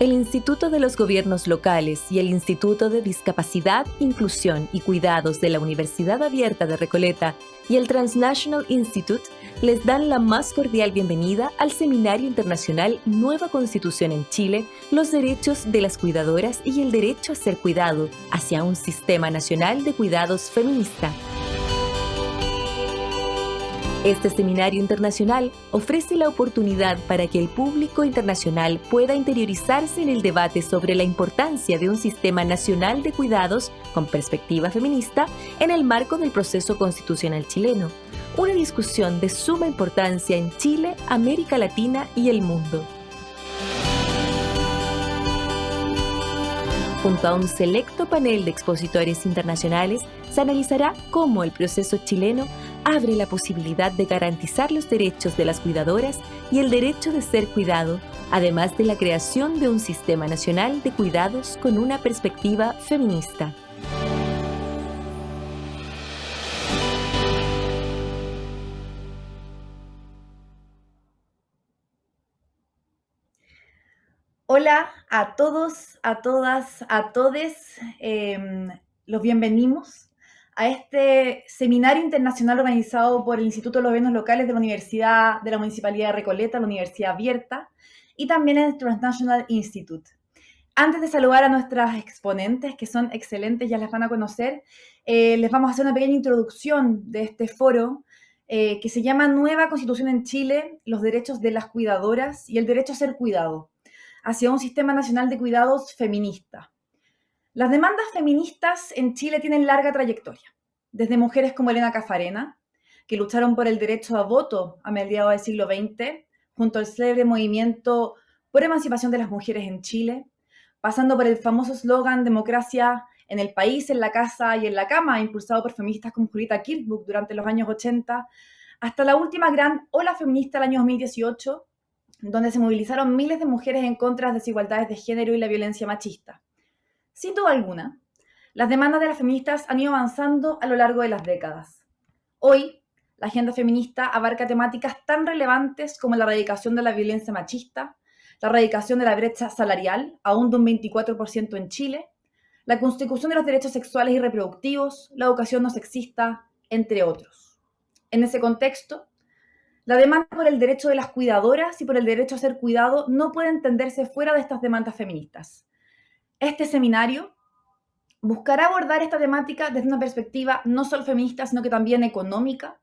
El Instituto de los Gobiernos Locales y el Instituto de Discapacidad, Inclusión y Cuidados de la Universidad Abierta de Recoleta y el Transnational Institute les dan la más cordial bienvenida al Seminario Internacional Nueva Constitución en Chile, los derechos de las cuidadoras y el derecho a ser cuidado hacia un sistema nacional de cuidados feminista. Este seminario internacional ofrece la oportunidad para que el público internacional pueda interiorizarse en el debate sobre la importancia de un sistema nacional de cuidados con perspectiva feminista en el marco del proceso constitucional chileno, una discusión de suma importancia en Chile, América Latina y el mundo. Junto a un selecto panel de expositores internacionales, se analizará cómo el proceso chileno abre la posibilidad de garantizar los derechos de las cuidadoras y el derecho de ser cuidado, además de la creación de un sistema nacional de cuidados con una perspectiva feminista. Hola a todos, a todas, a todes. Em, los bienvenimos a este seminario internacional organizado por el Instituto de los Gobiernos Locales de la Universidad de la Municipalidad de Recoleta, la Universidad Abierta, y también el Transnational Institute. Antes de saludar a nuestras exponentes, que son excelentes, ya las van a conocer, eh, les vamos a hacer una pequeña introducción de este foro eh, que se llama Nueva Constitución en Chile, los derechos de las cuidadoras y el derecho a ser cuidado hacia un sistema nacional de cuidados feminista. Las demandas feministas en Chile tienen larga trayectoria, desde mujeres como Elena Cafarena, que lucharon por el derecho a voto a mediados del siglo XX, junto al célebre movimiento por emancipación de las mujeres en Chile, pasando por el famoso eslogan democracia en el país, en la casa y en la cama, impulsado por feministas como Julita Kirkbook durante los años 80, hasta la última gran ola feminista del año 2018, donde se movilizaron miles de mujeres en contra de las desigualdades de género y la violencia machista. Sin duda alguna, las demandas de las feministas han ido avanzando a lo largo de las décadas. Hoy, la agenda feminista abarca temáticas tan relevantes como la erradicación de la violencia machista, la erradicación de la brecha salarial, aún de un 24% en Chile, la constitución de los derechos sexuales y reproductivos, la educación no sexista, entre otros. En ese contexto, la demanda por el derecho de las cuidadoras y por el derecho a ser cuidado no puede entenderse fuera de estas demandas feministas. Este seminario buscará abordar esta temática desde una perspectiva no solo feminista, sino que también económica,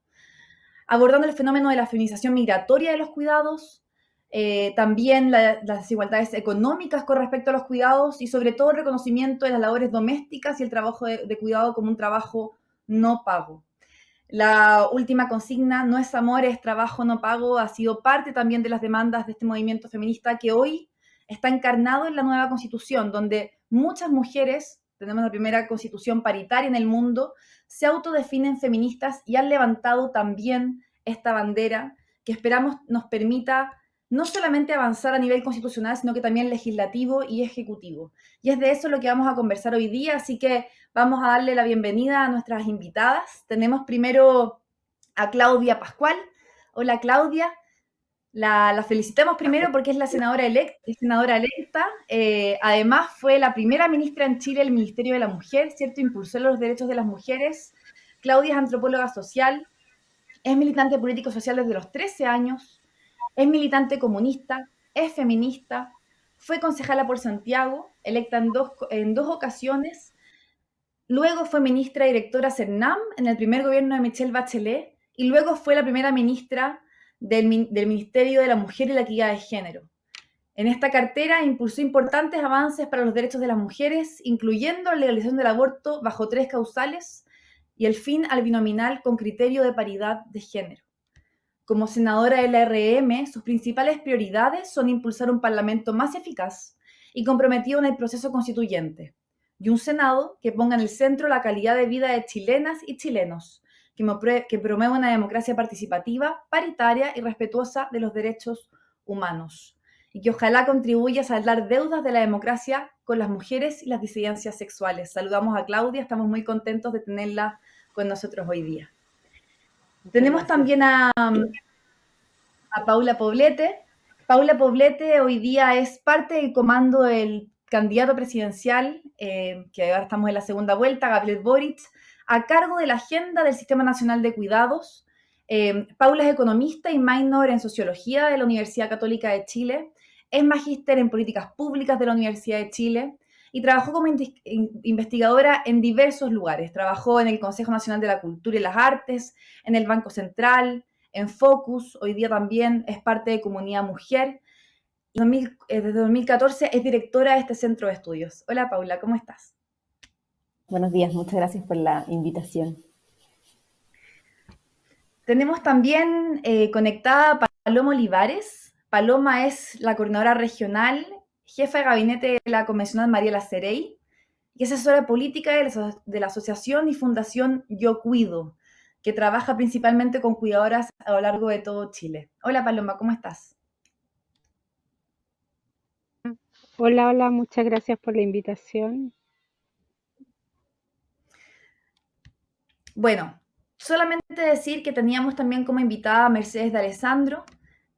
abordando el fenómeno de la feminización migratoria de los cuidados, eh, también las desigualdades económicas con respecto a los cuidados y sobre todo el reconocimiento de las labores domésticas y el trabajo de cuidado como un trabajo no pago. La última consigna, no es amor, es trabajo no pago, ha sido parte también de las demandas de este movimiento feminista que hoy está encarnado en la nueva constitución, donde muchas mujeres, tenemos la primera constitución paritaria en el mundo, se autodefinen feministas y han levantado también esta bandera que esperamos nos permita no solamente avanzar a nivel constitucional, sino que también legislativo y ejecutivo. Y es de eso lo que vamos a conversar hoy día, así que vamos a darle la bienvenida a nuestras invitadas. Tenemos primero a Claudia Pascual. Hola Claudia, la, felicitamos primero porque es la senadora electa. Senadora electa. Eh, además fue la primera ministra en Chile del Ministerio de la Mujer, ¿cierto? Impulsó los derechos de las mujeres. Claudia es antropóloga social, es militante político-social desde los 13 años, es militante comunista, es feminista, fue concejala por Santiago, electa en dos, en dos ocasiones. Luego fue ministra directora CERNAM en el primer gobierno de Michelle Bachelet y luego fue la primera ministra del, Ministerio de la Mujer y la Equidad de Género. En esta cartera impulsó importantes avances para los derechos de las mujeres, incluyendo la legalización del aborto bajo tres causales y el fin al binominal con criterio de paridad de género. Como senadora de la RM, sus principales prioridades son impulsar un Parlamento más eficaz y comprometido en el proceso constituyente, y un Senado que ponga en el centro la calidad de vida de chilenas y chilenos, que, promueva una democracia participativa, paritaria y respetuosa de los derechos humanos, y que ojalá contribuya a saldar deudas de la democracia con las mujeres y las disidencias sexuales. Saludamos a Claudia, estamos muy contentos de tenerla con nosotros hoy día. Tenemos también a, a Paula Poblete. Paula Poblete hoy día es parte del comando del candidato presidencial, eh, que ahora estamos en la segunda vuelta, Gabriel Boric, a cargo de la agenda del Sistema Nacional de Cuidados. Eh, Paula es economista y minor en sociología de la Universidad Católica de Chile. Es magíster en políticas públicas de la Universidad de Chile y trabajó como investigadora en diversos lugares. Trabajó en el Consejo Nacional de la Cultura y las Artes, en el Banco Central, en Focus, hoy día también es parte de Comunidad Mujer. Eh, desde 2014 es directora de este centro de estudios. Hola Paula, ¿cómo estás? Buenos días, muchas gracias por la invitación. Tenemos también eh, conectada a Paloma Olivares. Paloma es la coordinadora regional, jefa de gabinete de la convencional Mariela Cerey y asesora política de la Asociación y Fundación Yo Cuido, que trabaja principalmente con cuidadoras a lo largo de todo Chile. Hola Paloma, ¿cómo estás? Hola, hola, muchas gracias por la invitación. Bueno, solamente decir que teníamos también como invitada a Mercedes de Alessandro.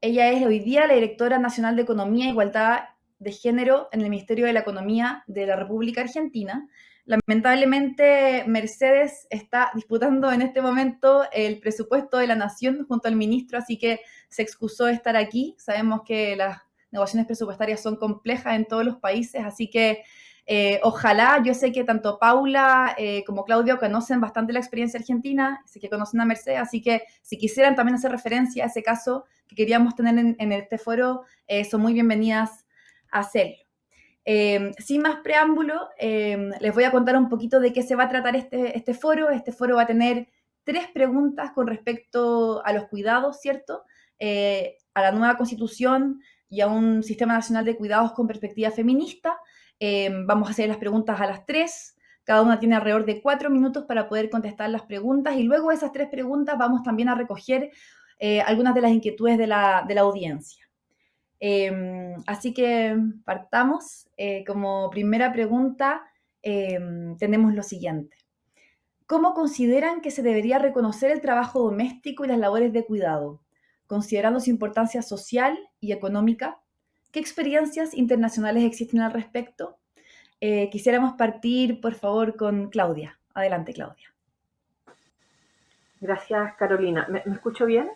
Ella es hoy día la directora nacional de Economía e Igualdad de Género en el Ministerio de la Economía de la República Argentina. Lamentablemente, Mercedes está disputando en este momento el presupuesto de la Nación junto al ministro, así que se excusó de estar aquí. Sabemos que las negociaciones presupuestarias son complejas en todos los países, así que eh, ojalá, yo sé que tanto Paula eh, como Claudio conocen bastante la experiencia argentina, sé que conocen a Mercedes, así que si quisieran también hacer referencia a ese caso que queríamos tener en, este foro, eh, son muy bienvenidas a hacerlo. sin más preámbulo, les voy a contar un poquito de qué se va a tratar este, este foro. Este foro va a tener tres preguntas con respecto a los cuidados, ¿cierto? a la nueva constitución y a un sistema nacional de cuidados con perspectiva feminista. Em, vamos a hacer las preguntas a las tres. Cada una tiene alrededor de cuatro minutos para poder contestar las preguntas y luego de esas tres preguntas vamos también a recoger eh, algunas de las inquietudes de la, audiencia. Em, así que partamos. Eh, como primera pregunta em, tenemos lo siguiente. ¿Cómo consideran que se debería reconocer el trabajo doméstico y las labores de cuidado, considerando su importancia social y económica ¿Qué experiencias internacionales existen al respecto? Eh, quisiéramos partir, por favor, con Claudia. Adelante, Claudia. Gracias, Carolina. ¿Me, escucho bien?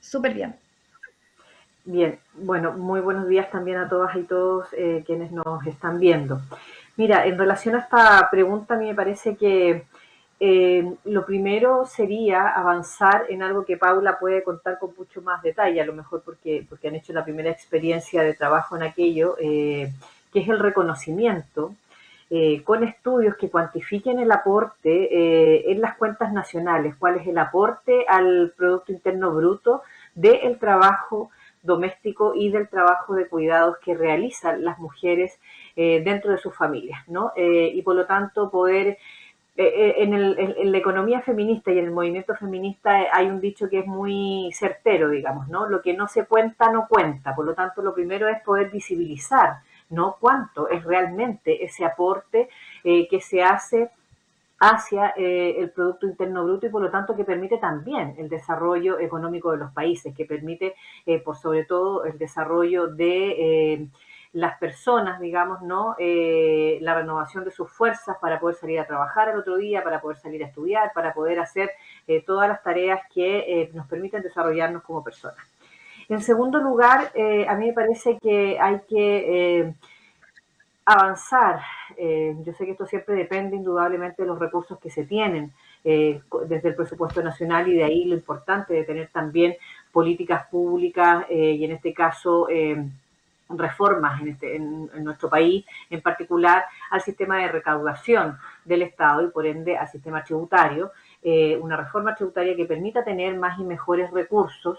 Súper bien. Bien, bueno, muy buenos días también a todas y todos eh, quienes nos están viendo. Mira, en relación a esta pregunta, a mí me parece que eh, lo primero sería avanzar en algo que Paula puede contar con mucho más detalle, a lo mejor porque, porque han hecho la primera experiencia de trabajo en aquello, eh, que es el reconocimiento eh, con estudios que cuantifiquen el aporte en las cuentas nacionales, cuál es el aporte al Producto Interno Bruto del trabajo doméstico y del trabajo de cuidados que realizan las mujeres dentro de sus familias, ¿no? y por lo tanto poder eh, eh, en, la economía feminista y en el movimiento feminista hay un dicho que es muy certero, digamos, ¿no? Lo que no se cuenta, no cuenta. Por lo tanto, lo primero es poder visibilizar, ¿no? Cuánto es realmente ese aporte eh, que se hace hacia el Producto Interno Bruto y por lo tanto que permite también el desarrollo económico de los países, que permite por sobre todo el desarrollo de las personas, digamos, ¿no? Eh, la renovación de sus fuerzas para poder salir a trabajar el otro día, para poder salir a estudiar, para poder hacer eh, todas las tareas que eh, nos permiten desarrollarnos como personas. En segundo lugar, a mí me parece que hay que avanzar. yo sé que esto siempre depende indudablemente de los recursos que se tienen desde el presupuesto nacional y de ahí lo importante de tener también políticas públicas y en este caso reformas en, este, en, nuestro país, en particular al sistema de recaudación del Estado y por ende al sistema tributario, eh, una reforma tributaria que permita tener más y mejores recursos,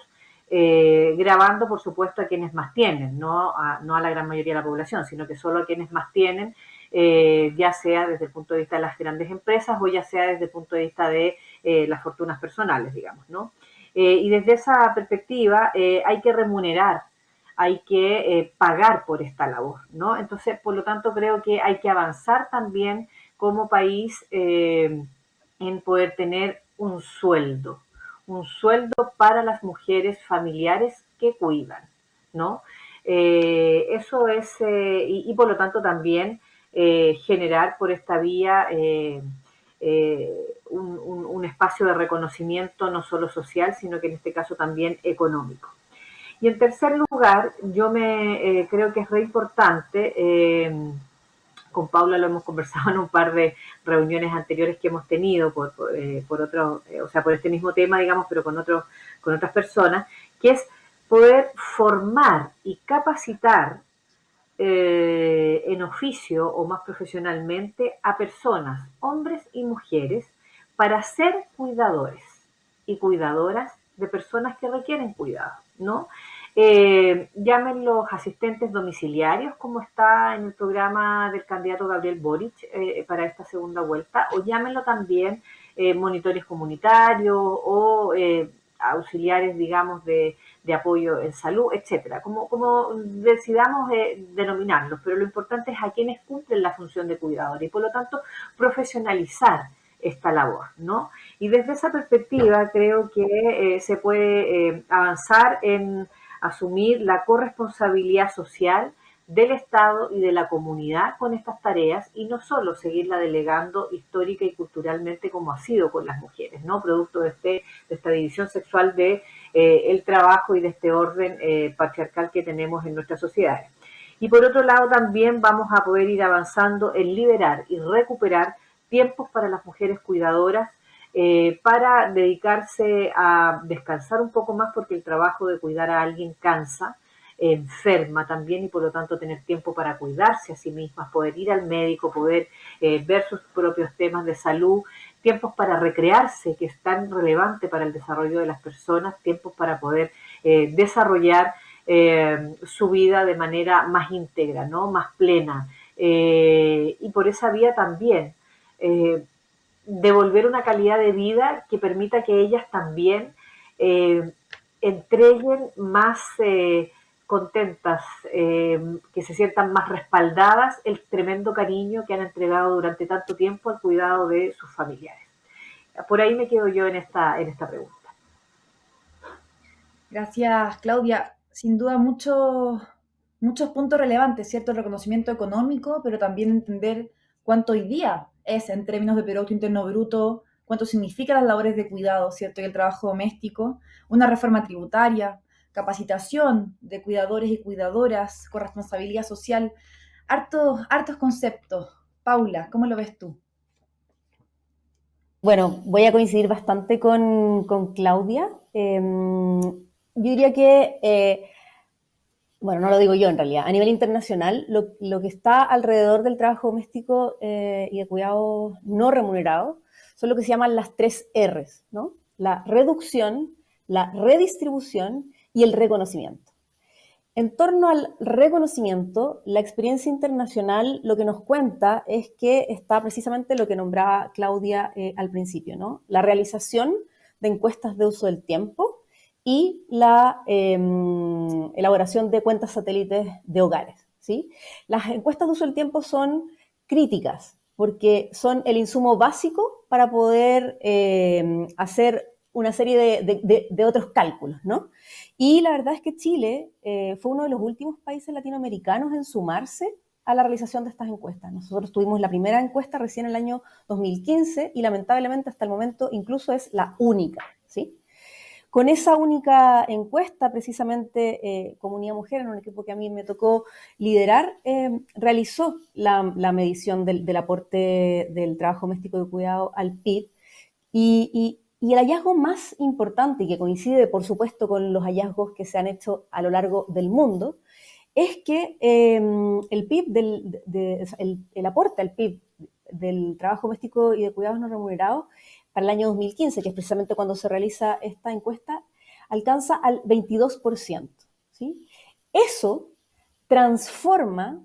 eh, grabando por supuesto a quienes más tienen, no a, la gran mayoría de la población, sino que solo a quienes más tienen, eh, ya sea desde el punto de vista de las grandes empresas o ya sea desde el punto de vista de las fortunas personales, digamos, ¿no? y desde esa perspectiva hay que remunerar hay que eh, pagar por esta labor, ¿no? Entonces, por lo tanto, creo que hay que avanzar también como país eh, en poder tener un sueldo, un sueldo para las mujeres familiares que cuidan, ¿no? Eh, eso es, y, por lo tanto también generar por esta vía un, espacio de reconocimiento no solo social, sino que en este caso también económico. Y en tercer lugar, yo me creo que es re importante, con Paula lo hemos conversado en un par de reuniones anteriores que hemos tenido por, por, otro, o sea, por este mismo tema, digamos, pero con, otros con otras personas, que es poder formar y capacitar eh, en oficio o más profesionalmente a personas, hombres y mujeres, para ser cuidadores y cuidadoras de personas que requieren cuidado, ¿no? Eh, los asistentes domiciliarios, como está en el programa del candidato Gabriel Boric eh, para esta segunda vuelta, o llámenlo también eh, monitores comunitarios o auxiliares, digamos, de, apoyo en salud, etcétera, como, como decidamos eh, denominarlos, pero lo importante es a quienes cumplen la función de cuidador y por lo tanto profesionalizar esta labor, ¿no? Y desde esa perspectiva creo que eh, se puede eh, avanzar en asumir la corresponsabilidad social del Estado y de la comunidad con estas tareas y no solo seguirla delegando histórica y culturalmente como ha sido con las mujeres, ¿no? Producto de, este, de esta división sexual de eh, el trabajo y de este orden eh, patriarcal que tenemos en nuestras sociedades. Y por otro lado también vamos a poder ir avanzando en liberar y recuperar tiempos para las mujeres cuidadoras eh, para dedicarse a descansar un poco más porque el trabajo de cuidar a alguien cansa, enferma también y por lo tanto tener tiempo para cuidarse a sí mismas, poder ir al médico, poder eh, ver sus propios temas de salud, tiempos para recrearse, que es tan relevante para el desarrollo de las personas, tiempos para poder eh, desarrollar su vida de manera más íntegra, ¿no? más plena. y por esa vía también devolver una calidad de vida que permita que ellas también entreguen más contentas, eh, que se sientan más respaldadas el tremendo cariño que han entregado durante tanto tiempo al cuidado de sus familiares. Por ahí me quedo yo en esta, en esta pregunta. Gracias, Claudia. Sin duda muchos, muchos puntos relevantes, ¿cierto? El reconocimiento económico, pero también entender cuánto hoy día es en términos de Producto Interno Bruto, cuánto significan las labores de cuidado, ¿cierto? Y el trabajo doméstico, una reforma tributaria, capacitación de cuidadores y cuidadoras, corresponsabilidad social, hartos, hartos conceptos. Paula, ¿cómo lo ves tú? Bueno, voy a coincidir bastante con, Claudia. Em, yo diría que, eh, bueno, no lo digo yo en realidad, a nivel internacional, lo, que está alrededor del trabajo doméstico eh, y de cuidado no remunerado son lo que se llaman las tres R's, ¿no? La reducción, la redistribución y el reconocimiento. En torno al reconocimiento, la experiencia internacional lo que nos cuenta es que está precisamente lo que nombraba Claudia eh, al principio, ¿no? La realización de encuestas de uso del tiempo y la em, elaboración de cuentas satélites de hogares, ¿sí? Las encuestas de uso del tiempo son críticas porque son el insumo básico para poder em, hacer una serie de, otros cálculos, ¿no? Y la verdad es que Chile eh, fue uno de los últimos países latinoamericanos en sumarse a la realización de estas encuestas. Nosotros tuvimos la primera encuesta recién en el año 2015 y lamentablemente hasta el momento incluso es la única, ¿sí? Con esa única encuesta, precisamente eh, Comunidad Mujer, en un equipo que a mí me tocó liderar, eh, realizó la, medición del, aporte del trabajo doméstico de cuidado al PIB y, el hallazgo más importante, y que coincide por supuesto con los hallazgos que se han hecho a lo largo del mundo, es que em, el PIB, del, el, aporte al PIB del trabajo doméstico y de cuidados no remunerados para el año 2015, que es precisamente cuando se realiza esta encuesta, alcanza al 22%. ¿sí? Eso transforma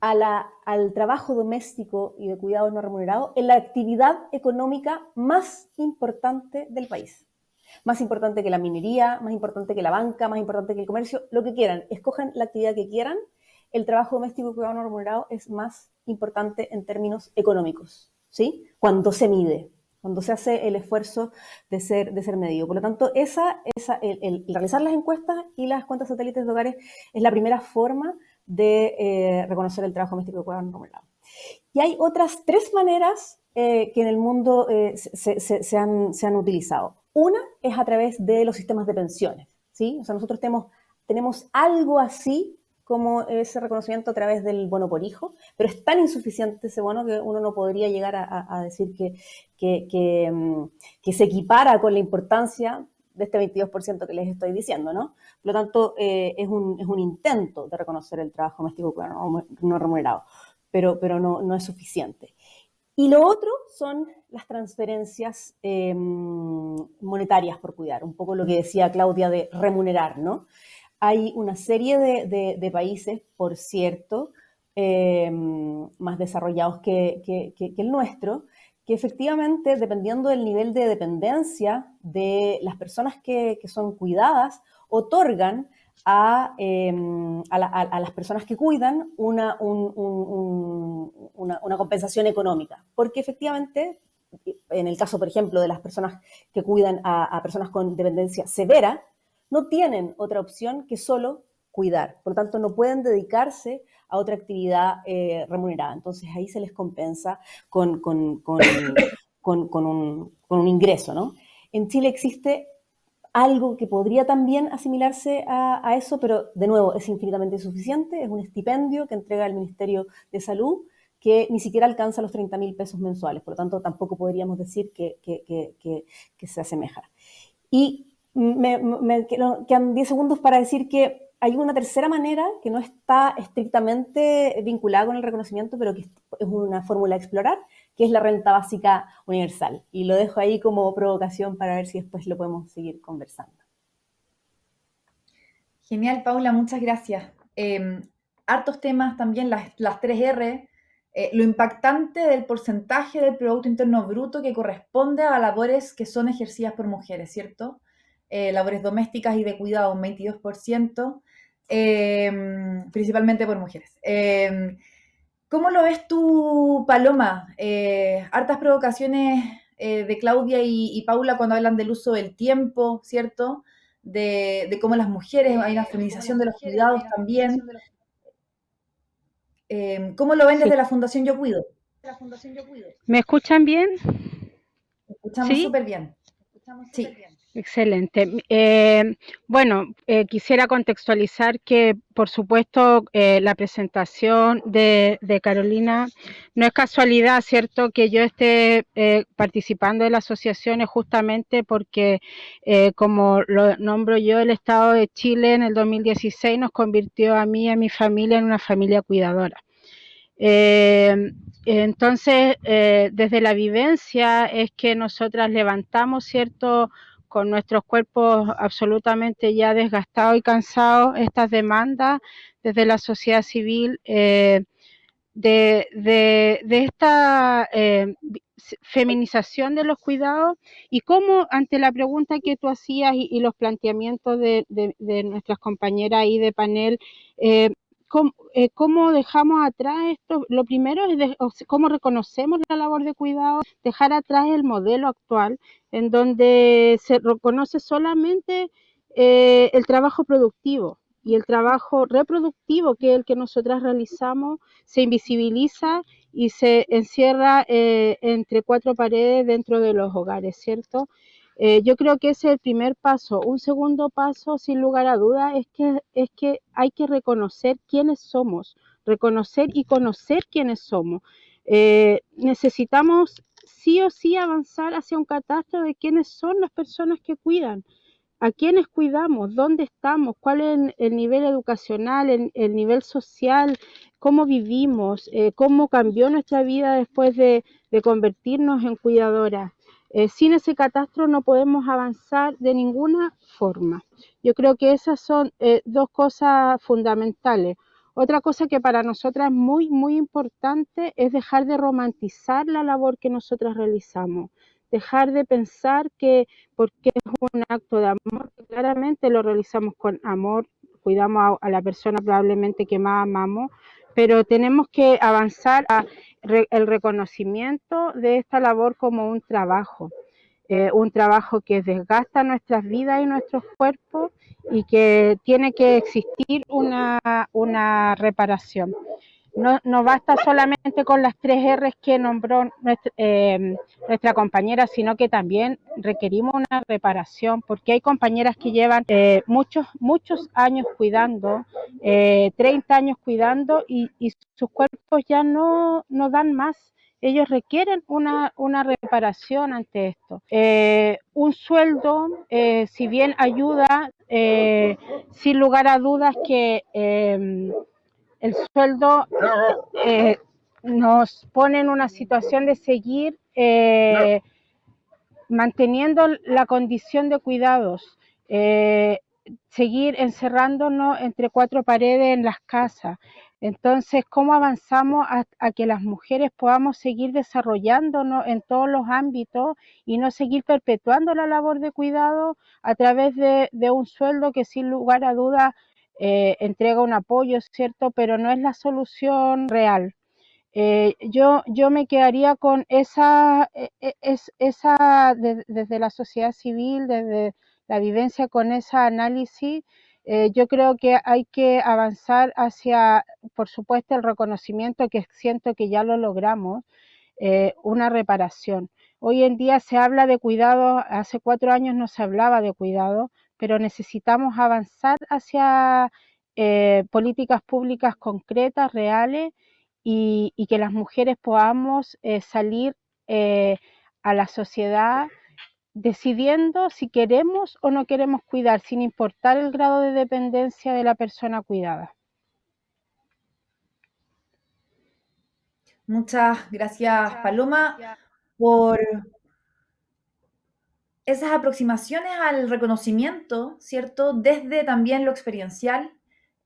al trabajo doméstico y de cuidado no remunerado en la actividad económica más importante del país. Más importante que la minería, más importante que la banca, más importante que el comercio, lo que quieran. Escojan la actividad que quieran. El trabajo doméstico y cuidado no remunerado es más importante en términos económicos, ¿sí? Cuando se mide. Cuando se hace el esfuerzo de ser, de ser medido. Por lo tanto, esa, esa, el, realizar las encuestas y las cuentas satélites de hogares es la primera forma de eh, reconocer el trabajo doméstico de cuidado no remunerado. Y hay otras tres maneras eh, que en el mundo eh, se, han, se, han, utilizado. Una es a través de los sistemas de pensiones, ¿sí? O sea, nosotros tenemos, tenemos algo así como ese reconocimiento a través del bono por hijo, pero es tan insuficiente ese bono que uno no podría llegar a, decir que, mm, que, se equipara con la importancia de este 22% que les estoy diciendo, ¿no? Por lo tanto, eh, es, un, es, un, intento de reconocer el trabajo doméstico no, remunerado, pero, pero no, no, es suficiente. Y lo otro son las transferencias eh, monetarias por cuidar, un poco lo que decía Claudia de remunerar, ¿no? Hay una serie de, países, por cierto, eh, más desarrollados que, el nuestro, que efectivamente, dependiendo del nivel de dependencia de las personas que, son cuidadas, otorgan a, eh, las personas que cuidan una, compensación económica. Porque efectivamente, en el caso, por ejemplo, de las personas que cuidan a personas con dependencia severa, no tienen otra opción que solo cuidar. Por lo tanto, no pueden dedicarse a otra actividad eh, remunerada. Entonces, ahí se les compensa con, con, un, ingreso. ¿no? En Chile existe algo que podría también asimilarse a, eso, pero de nuevo es infinitamente insuficiente. Es un estipendio que entrega el Ministerio de Salud que ni siquiera alcanza los 30 mil pesos mensuales. Por lo tanto, tampoco podríamos decir que, que se asemeja. Y me, quedan 10 segundos para decir que hay una tercera manera que no está estrictamente vinculada con el reconocimiento, pero que es una fórmula a explorar, que es la renta básica universal. Y lo dejo ahí como provocación para ver si después lo podemos seguir conversando. Genial, Paula, muchas gracias. Em, hartos temas también, las, las 3R, eh, lo impactante del porcentaje del Producto Interno Bruto que corresponde a labores que son ejercidas por mujeres, ¿cierto? Eh, labores domésticas y de cuidado un 22%, em, principalmente por mujeres. Em, ¿Cómo lo ves tú, Paloma? Eh, hartas provocaciones eh, de Claudia y, Paula cuando hablan del uso del tiempo, ¿cierto? De, cómo las mujeres, hay una feminización de los cuidados también. Em, ¿Cómo lo ven desde la Fundación Yo Cuido? ¿Me escuchan bien? escuchamos súper bien. Sí. Excelente. Eh, bueno, eh, quisiera contextualizar que, por supuesto, eh, la presentación de, Carolina no es casualidad, ¿cierto? Que yo esté participando de la asociación es justamente porque, como lo nombro yo, el Estado de Chile en el 2016 nos convirtió a mí y a mi familia en una familia cuidadora. entonces, desde la vivencia es que nosotras levantamos, ¿cierto? Con nuestros cuerpos absolutamente ya desgastados y cansados, estas demandas desde la sociedad civil eh, de, esta eh, feminización de los cuidados y cómo ante la pregunta que tú hacías y, los planteamientos de, nuestras compañeras ahí de panel, eh, ¿cómo, dejamos atrás esto? Lo primero es cómo reconocemos la labor de cuidado, dejar atrás el modelo actual en donde se reconoce solamente eh, el trabajo productivo y el trabajo reproductivo, que es el que nosotras realizamos, se invisibiliza y se encierra eh, entre cuatro paredes dentro de los hogares, ¿cierto? Eh, yo creo que ese es el primer paso. Un segundo paso, sin lugar a dudas, es que, es que hay que reconocer quiénes somos, reconocer y conocer quiénes somos. necesitamos sí o sí avanzar hacia un catastro de quiénes son las personas que cuidan, a quiénes cuidamos, dónde estamos, cuál es el, nivel educacional, el, nivel social, cómo vivimos, eh, cómo cambió nuestra vida después de, convertirnos en cuidadoras. Eh, sin ese catastro no podemos avanzar de ninguna forma. Yo creo que esas son eh, dos cosas fundamentales. Otra cosa que para nosotras es muy, muy importante es dejar de romantizar la labor que nosotras realizamos, dejar de pensar que porque es un acto de amor, claramente lo realizamos con amor, cuidamos a, la persona probablemente que más amamos, pero tenemos que avanzar a el reconocimiento de esta labor como un trabajo, eh, un trabajo que desgasta nuestras vidas y nuestros cuerpos y que tiene que existir una reparación no, basta solamente con las tres R's que nombró em, nuestra, compañera, sino que también requerimos una reparación, porque hay compañeras que llevan eh, muchos, muchos años cuidando, 30 eh, años cuidando y, sus cuerpos ya no, no dan más ellos requieren una, una, reparación ante esto. Eh, un sueldo, si bien ayuda, sin lugar a dudas que el sueldo eh, nos pone en una situación de seguir eh, manteniendo la condición de cuidados, eh, seguir encerrándonos entre cuatro paredes en las casas. Entonces, ¿cómo avanzamos a, que las mujeres podamos seguir desarrollándonos en todos los ámbitos y no seguir perpetuando la labor de cuidado a través de, de un sueldo que sin lugar a dudas eh, entrega un apoyo, ¿cierto? Pero no es la solución real. Eh, yo, yo me quedaría con esa, e, e, es, esa desde la sociedad civil, desde la vivencia con ese análisis, eh, yo creo que hay que avanzar hacia, por supuesto, el reconocimiento que siento que ya lo logramos, una reparación. Hoy en día se habla de cuidado, hace cuatro años no se hablaba de cuidado, pero necesitamos avanzar hacia eh, políticas públicas concretas, reales, y, que las mujeres podamos eh, salir eh, a la sociedad decidiendo si queremos o no queremos cuidar, sin importar el grado de dependencia de la persona cuidada. Muchas gracias, Paloma, por esas aproximaciones al reconocimiento, ¿cierto? Desde también lo experiencial.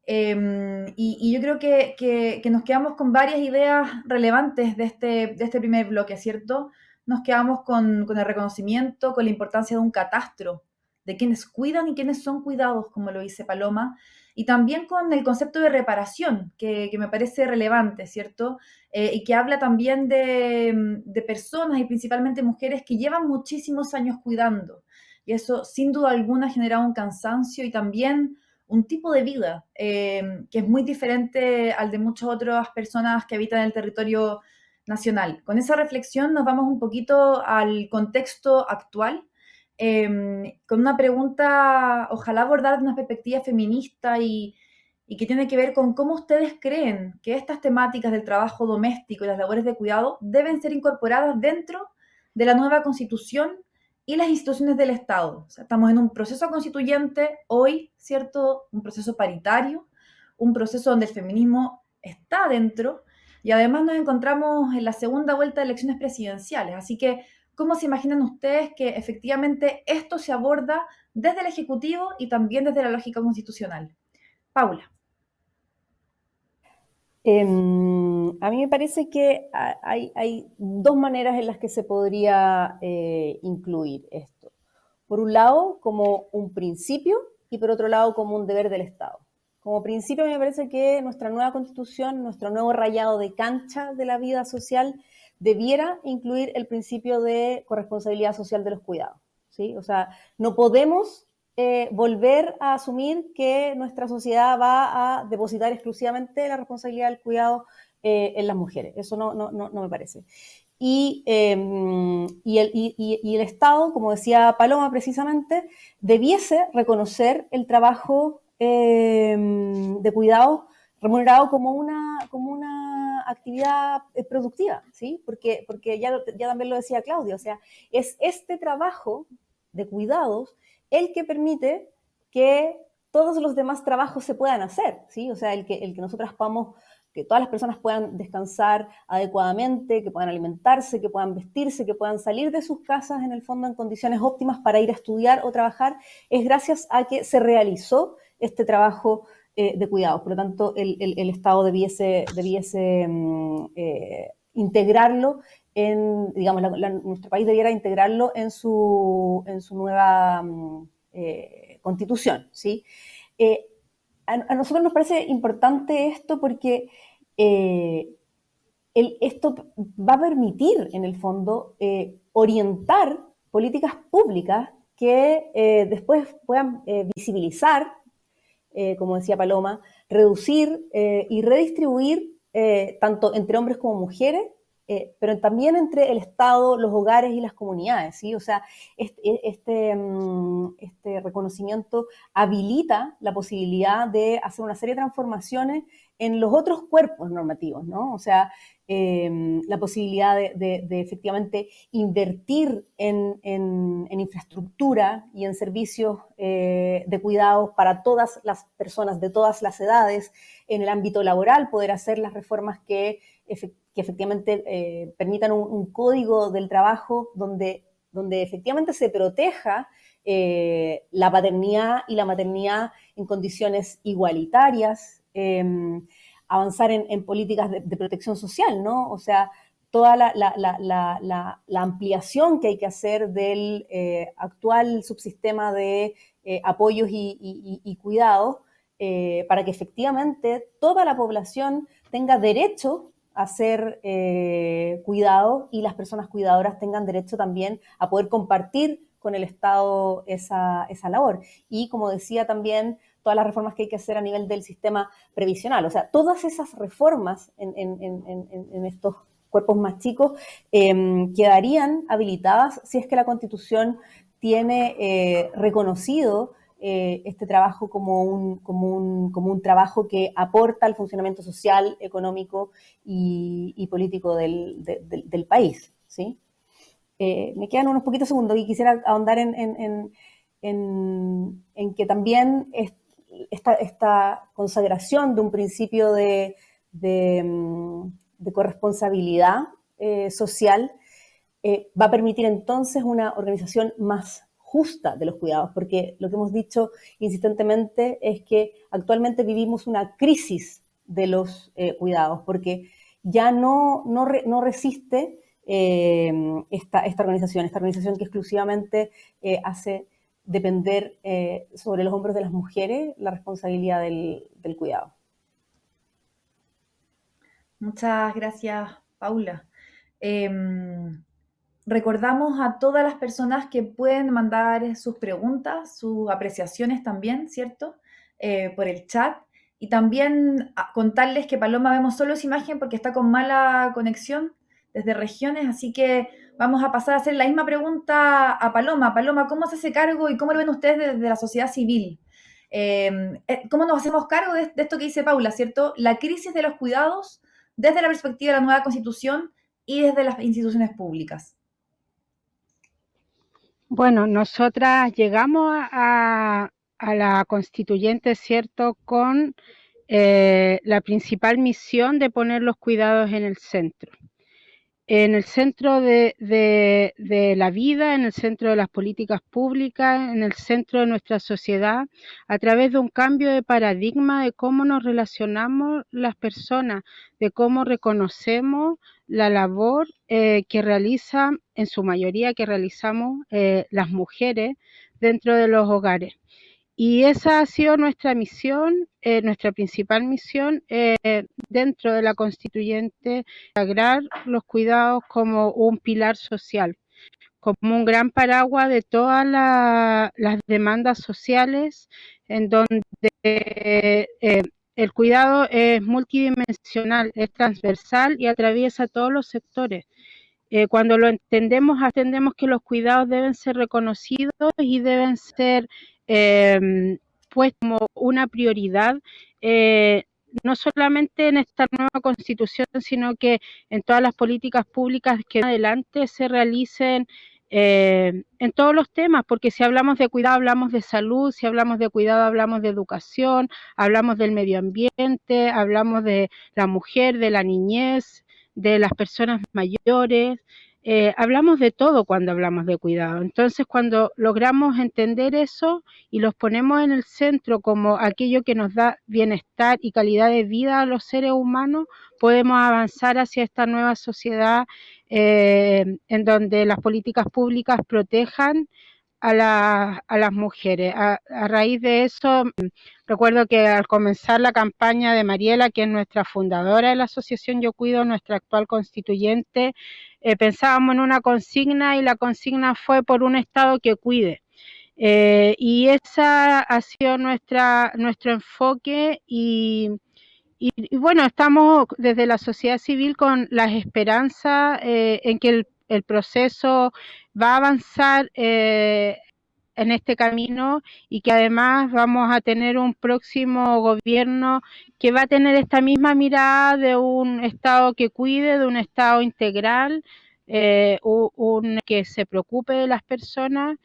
Em, y, yo creo que, nos quedamos con varias ideas relevantes de este, de este primer bloque, ¿cierto? Nos quedamos con, con el reconocimiento, con la importancia de un catastro, de quienes cuidan y quienes son cuidados, como lo dice Paloma, y también con el concepto de reparación, que, me parece relevante, ¿cierto? Eh, y que habla también de, personas y principalmente mujeres que llevan muchísimos años cuidando. Y eso sin duda alguna ha generado un cansancio y también un tipo de vida eh, que es muy diferente al de muchas otras personas que habitan el territorio nacional. Con esa reflexión nos vamos un poquito al contexto actual Em, con una pregunta, ojalá abordar una perspectiva feminista y, que tiene que ver con cómo ustedes creen que estas temáticas del trabajo doméstico y las labores de cuidado deben ser incorporadas dentro de la nueva constitución y las instituciones del Estado. estamos en un proceso constituyente hoy, ¿cierto? Un proceso paritario, un proceso donde el feminismo está dentro y además nos encontramos en la segunda vuelta de elecciones presidenciales. Así que ¿Cómo se imaginan ustedes que efectivamente esto se aborda desde el Ejecutivo y también desde la lógica constitucional? Paula. Em, a mí me parece que hay, dos maneras en las que se podría eh, incluir esto. Por un lado, como un principio y por otro lado, como un deber del Estado. Como principio, me parece que nuestra nueva constitución, nuestro nuevo rayado de cancha de la vida social, debiera incluir el principio de corresponsabilidad social de los cuidados. ¿sí? O sea, no podemos eh, volver a asumir que nuestra sociedad va a depositar exclusivamente la responsabilidad del cuidado eh, en las mujeres. Eso no, no, no, me parece. Y, em, y, el, y, el, Estado, como decía Paloma precisamente, debiese reconocer el trabajo em, de cuidado remunerado como una, como una actividad eh, productiva, ¿sí? Porque, porque ya, también lo decía Claudia, o sea, es este trabajo de cuidados el que permite que todos los demás trabajos se puedan hacer, ¿sí? O sea, el que, el que nosotras podamos, que todas las personas puedan descansar adecuadamente, que puedan alimentarse, que puedan vestirse, que puedan salir de sus casas en el fondo en condiciones óptimas para ir a estudiar o trabajar, es gracias a que se realizó este trabajo eh, de cuidados. Por lo tanto, el, Estado debiese, debiese mm, eh, integrarlo en, digamos, nuestro país debiera integrarlo en su, en su nueva mm, eh, constitución, ¿sí? A, nosotros nos parece importante esto porque esto va a permitir, en el fondo, orientar políticas públicas que después puedan visibilizar, como decía Paloma, reducir y redistribuir tanto entre hombres como mujeres eh, pero también entre el Estado, los hogares y las comunidades, ¿sí? O sea, este, este, mm, este, reconocimiento habilita la posibilidad de hacer una serie de transformaciones en los otros cuerpos normativos, ¿no? O sea, em, la posibilidad de, efectivamente invertir en, infraestructura y en servicios eh, de cuidados para todas las personas de todas las edades, en el ámbito laboral, poder hacer las reformas que que efectivamente eh, permitan un, código del trabajo donde, donde efectivamente se proteja eh, la paternidad y la maternidad en condiciones igualitarias, em, avanzar en, políticas de, protección social, ¿no? O sea, toda la, ampliación que hay que hacer del eh, actual subsistema de apoyos y, cuidados para que efectivamente toda la población tenga derecho a ser eh, cuidado y las personas cuidadoras tengan derecho también a poder compartir con el Estado esa, labor. Y como decía también, todas las reformas que hay que hacer a nivel del sistema previsional. O sea, todas esas reformas en, estos cuerpos más chicos em, quedarían habilitadas si es que la Constitución tiene eh, reconocido eh, este trabajo como un, como, un, como un, trabajo que aporta al funcionamiento social, económico y, político del, del, país. ¿sí? Eh, me quedan unos poquitos segundos y quisiera ahondar en, en, en, en que también esta, consagración de un principio de, de, mm, corresponsabilidad eh, social va a permitir entonces una organización más justa de los cuidados, porque lo que hemos dicho insistentemente es que actualmente vivimos una crisis de los eh, cuidados, porque ya no, no, resiste eh, esta, esta, organización, esta organización que exclusivamente eh, hace depender sobre los hombros de las mujeres la responsabilidad del, cuidado. Muchas gracias, Paula. Em, Recordamos a todas las personas que pueden mandar sus preguntas, sus apreciaciones también, ¿cierto? Eh, por el chat. Y también contarles que Paloma vemos solo esa imagen porque está con mala conexión desde regiones, así que vamos a pasar a hacer la misma pregunta a Paloma. Paloma, ¿cómo se hace cargo y cómo lo ven ustedes desde la sociedad civil? Em, eh, ¿Cómo nos hacemos cargo de, esto que dice Paula, ¿cierto? La crisis de los cuidados desde la perspectiva de la nueva constitución y desde las instituciones públicas. Bueno, nosotras llegamos a, la constituyente, ¿cierto?, con eh, la principal misión de poner los cuidados en el centro. En el centro de, de, la vida, en el centro de las políticas públicas, en el centro de nuestra sociedad, a través de un cambio de paradigma de cómo nos relacionamos las personas, de cómo reconocemos la labor eh, que realizan, en su mayoría que realizamos eh, las mujeres dentro de los hogares. Y esa ha sido nuestra misión, eh, nuestra principal misión dentro de la constituyente, agrar los cuidados como un pilar social, como un gran paraguas de todas las demandas sociales en donde el cuidado es multidimensional, es transversal y atraviesa todos los sectores. Eh, cuando lo entendemos, entendemos que los cuidados deben ser reconocidos y deben ser eh, como una prioridad, eh, no solamente en esta nueva constitución, sino que en todas las políticas públicas que adelante se realicen eh, en todos los temas, porque si hablamos de cuidado hablamos de salud, si hablamos de cuidado hablamos de educación, hablamos del medio ambiente, hablamos de la mujer, de la niñez, de las personas mayores, eh, hablamos de todo cuando hablamos de cuidado. Entonces, cuando logramos entender eso y los ponemos en el centro como aquello que nos da bienestar y calidad de vida a los seres humanos, podemos avanzar hacia esta nueva sociedad eh, en donde las políticas públicas protejan a, las mujeres. A, raíz de eso, recuerdo que al comenzar la campaña de Mariela, que es nuestra fundadora de la Asociación Yo Cuido, nuestra actual constituyente, eh, pensábamos en una consigna y la consigna fue por un Estado que cuide. Eh, y esa ha sido nuestra, nuestro enfoque y, bueno, estamos desde la sociedad civil con las esperanzas eh, en que el el proceso va a avanzar eh, en este camino y que además vamos a tener un próximo gobierno que va a tener esta misma mirada de un Estado que cuide, de un Estado integral, eh, un, que se preocupe de las personas.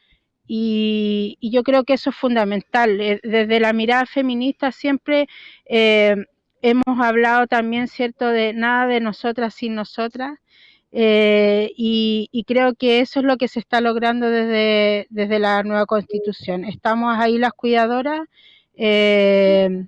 Y, yo creo que eso es fundamental. Eh, desde la mirada feminista siempre hemos hablado también, ¿cierto?, de nada de nosotras sin nosotras. Eh, y, creo que eso es lo que se está logrando desde, desde la nueva constitución. Estamos ahí las cuidadoras eh,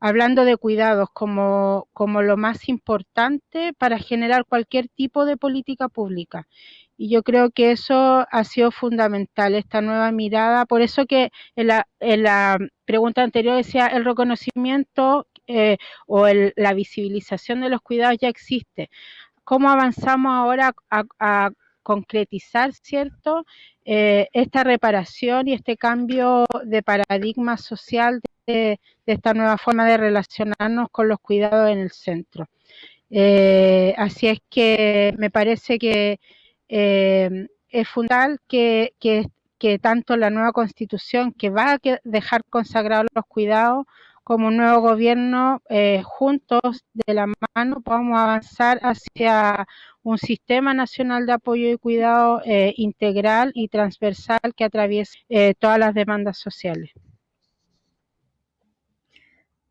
hablando de cuidados como, como lo más importante para generar cualquier tipo de política pública. Y yo creo que eso ha sido fundamental, esta nueva mirada. Por eso que en la, en la pregunta anterior decía el reconocimiento eh, o la visibilización de los cuidados ya existe cómo avanzamos ahora a, concretizar, ¿cierto?, eh, esta reparación y este cambio de paradigma social de, esta nueva forma de relacionarnos con los cuidados en el centro. Eh, así es que me parece que eh, es fundamental que, que, tanto la nueva constitución que va a dejar consagrados los cuidados como nuevo gobierno, eh, juntos de la mano, podamos avanzar hacia un sistema nacional de apoyo y cuidado eh, integral y transversal que atraviese eh, todas las demandas sociales.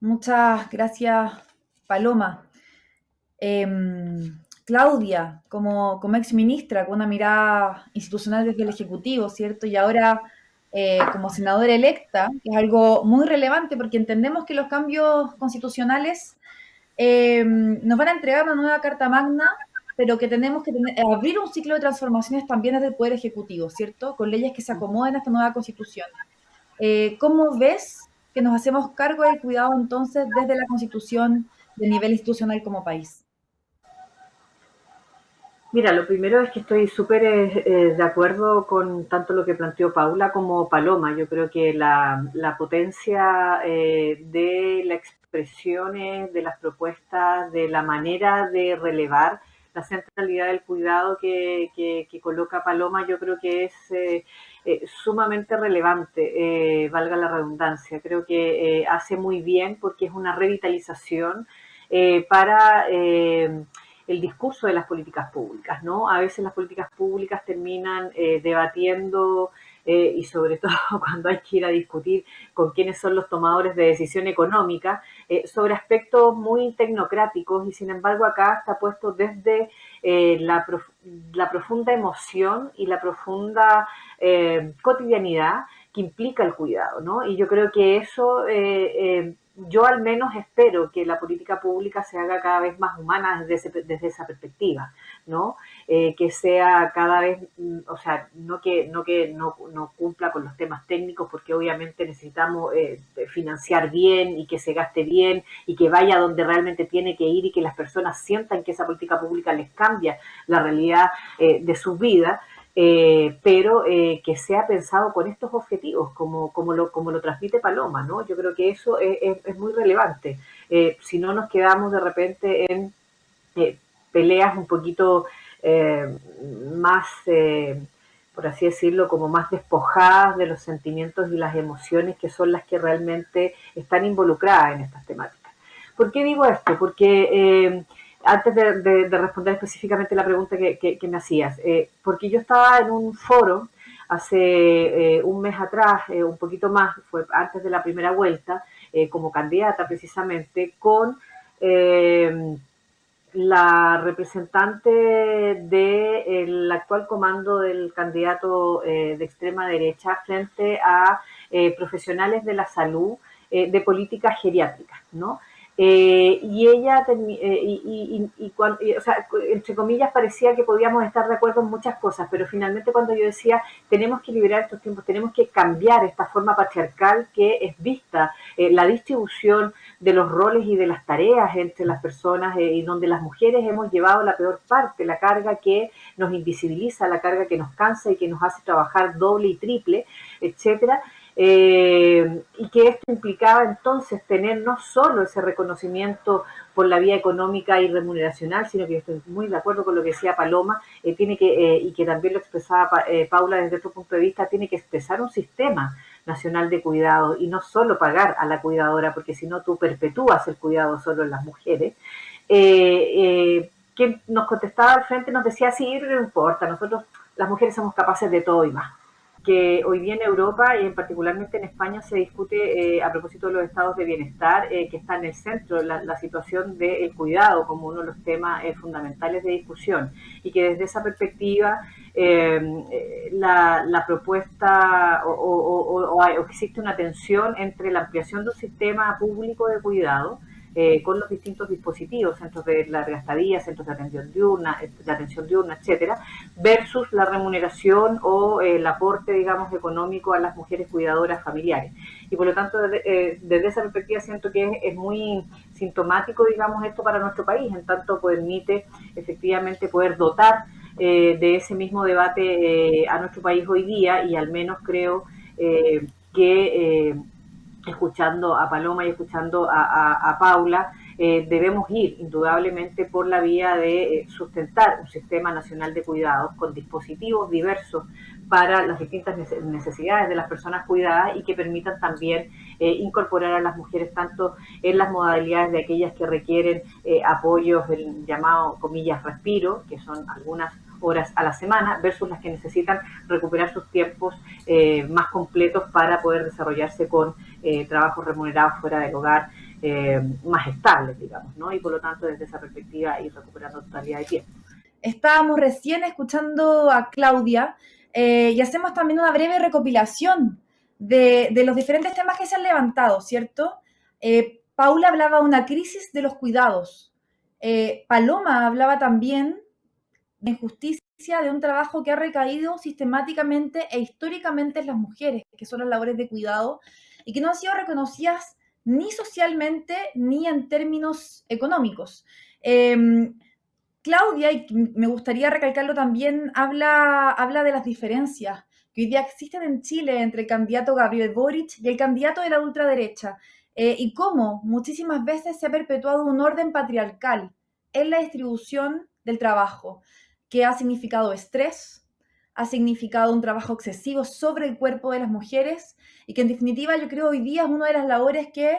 Muchas gracias, Paloma. Em, Claudia, como, como ex ministra, con una mirada institucional desde el Ejecutivo, ¿cierto? Y ahora eh, como senadora electa, que es algo muy relevante porque entendemos que los cambios constitucionales eh, nos van a entregar una nueva Carta Magna, pero que tenemos que abrir un ciclo de transformaciones también desde el Poder Ejecutivo, ¿cierto? Con leyes que se acomoden a esta nueva Constitución. Eh, ¿Cómo ves que nos hacemos cargo del cuidado entonces desde la Constitución de nivel institucional como país? Mira, lo primero es que estoy súper eh, eh, de acuerdo con tanto lo que planteó Paula como Paloma. Yo creo que la, potencia eh, de las expresiones, de las propuestas, de la manera de relevar la centralidad del cuidado que, coloca Paloma, yo creo que es sumamente relevante, valga la redundancia. Creo que hace muy bien porque es una revitalización para el discurso de las políticas públicas, ¿no? A veces las políticas públicas terminan eh, debatiendo eh, y sobre todo cuando hay que ir a discutir con quiénes son los tomadores de decisión económica, eh, sobre aspectos muy tecnocráticos y sin embargo acá está puesto desde la, la, profunda emoción y la profunda cotidianidad que implica el cuidado, ¿no? Y yo creo que eso yo al menos espero que la política pública se haga cada vez más humana desde, desde esa perspectiva, ¿no? Eh, que sea cada vez, mm, o sea, no que no que no, no cumpla con los temas técnicos, porque obviamente necesitamos eh, financiar bien y que se gaste bien y que vaya donde realmente tiene que ir y que las personas sientan que esa política pública les cambia la realidad eh, de sus vidas. Eh, pero eh, que sea pensado con estos objetivos, como, como, lo, como lo transmite Paloma, ¿no? Yo creo que eso es, muy relevante. Eh, si no nos quedamos de repente en peleas un poquito más, por así decirlo, como más despojadas de los sentimientos y las emociones que son las que realmente están involucradas en estas temáticas. ¿Por qué digo esto? Porque antes de, responder específicamente la pregunta que, me hacías, eh, porque yo estaba en un foro hace eh, un mes atrás, eh, un poquito más, fue antes de la primera vuelta, como candidata precisamente, con la representante del actual comando del candidato de extrema derecha frente a profesionales de la salud de políticas geriátricas, ¿no? Eh, y ella, eh, y, y, o sea, entre comillas, parecía que podíamos estar de acuerdo en muchas cosas, pero finalmente cuando yo decía, tenemos que liberar estos tiempos, tenemos que cambiar esta forma patriarcal que es vista, eh, la distribución de los roles y de las tareas entre las personas y donde las mujeres hemos llevado la peor parte, la carga que nos invisibiliza, la carga que nos cansa y que nos hace trabajar doble y triple, etcétera eh, y que esto implicaba entonces tener no solo ese reconocimiento por la vía económica y remuneracional, sino que estoy muy de acuerdo con lo que decía Paloma, eh, tiene que, eh, y que también lo expresaba Paula desde otro punto de vista, tiene que expresar un sistema nacional de cuidado y no solo pagar a la cuidadora, porque si no tú perpetúas el cuidado solo en las mujeres. quien nos contestaba al frente nos decía, sí, no importa, nosotros las mujeres somos capaces de todo y más que hoy día en Europa y en particularmente en España se discute eh, a propósito de los estados de bienestar, eh, que está en el centro la, la situación del cuidado como uno de los temas eh, fundamentales de discusión. Y que desde esa perspectiva la, propuesta o, o, o, existe una tensión entre la ampliación de un sistema público de cuidado eh, con los distintos dispositivos, centros de larga estadía, centros de atención diurna, de atención diurna, etcétera, versus la remuneración o el aporte, digamos, económico a las mujeres cuidadoras familiares. Y por lo tanto, desde, eh, esa perspectiva siento que es, muy sintomático, digamos, esto para nuestro país, en tanto permite efectivamente poder dotar eh, de ese mismo debate a nuestro país hoy día y al menos creo que escuchando a Paloma y escuchando a, Paula, eh, debemos ir indudablemente por la vía de eh, sustentar un sistema nacional de cuidados con dispositivos diversos para las distintas necesidades de las personas cuidadas y que permitan también eh, incorporar a las mujeres tanto en las modalidades de aquellas que requieren apoyos del llamado comillas respiro, que son algunas horas a la semana, versus las que necesitan recuperar sus tiempos más completos para poder desarrollarse con eh, trabajos remunerados fuera del hogar eh, más estables, digamos, ¿no? Y por lo tanto, desde esa perspectiva, ir recuperando totalidad de tiempo. Estábamos recién escuchando a Claudia eh, y hacemos también una breve recopilación de, de, los diferentes temas que se han levantado, ¿cierto? Paula hablaba de una crisis de los cuidados. Paloma hablaba también de injusticia de un trabajo que ha recaído sistemáticamente e históricamente en las mujeres, que son las labores de cuidado, y que no han sido reconocidas ni socialmente ni en términos económicos. Em, Claudia, y me gustaría recalcarlo también, habla, habla de las diferencias que hoy día existen en Chile entre el candidato Gabriel Boric y el candidato de la ultraderecha, eh, y cómo muchísimas veces se ha perpetuado un orden patriarcal en la distribución del trabajo, que ha significado estrés, ha significado un trabajo excesivo sobre el cuerpo de las mujeres y que en definitiva yo creo hoy día es una de las labores que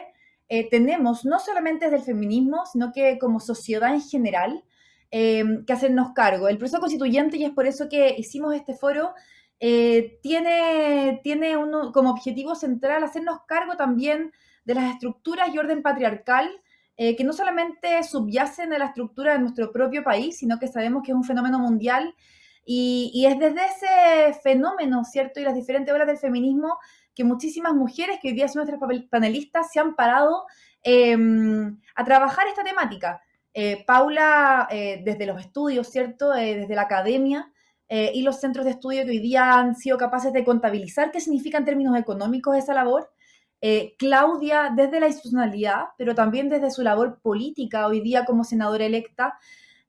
eh, tenemos, no solamente desde el feminismo, sino que como sociedad en general, em, que hacernos cargo. El proceso constituyente, y es por eso que hicimos este foro, eh, tiene, tiene uno, como objetivo central hacernos cargo también de las estructuras y orden patriarcal eh, que no solamente subyacen a la estructura de nuestro propio país, sino que sabemos que es un fenómeno mundial y, es desde ese fenómeno, ¿cierto? Y las diferentes olas del feminismo que muchísimas mujeres que hoy día son nuestras panelistas se han parado em, a trabajar esta temática. Eh, Paula, eh, desde los estudios, ¿cierto? Desde la academia y los centros de estudio que hoy día han sido capaces de contabilizar qué significa en términos económicos esa labor. Claudia, desde la institucionalidad, pero también desde su labor política hoy día como senadora electa.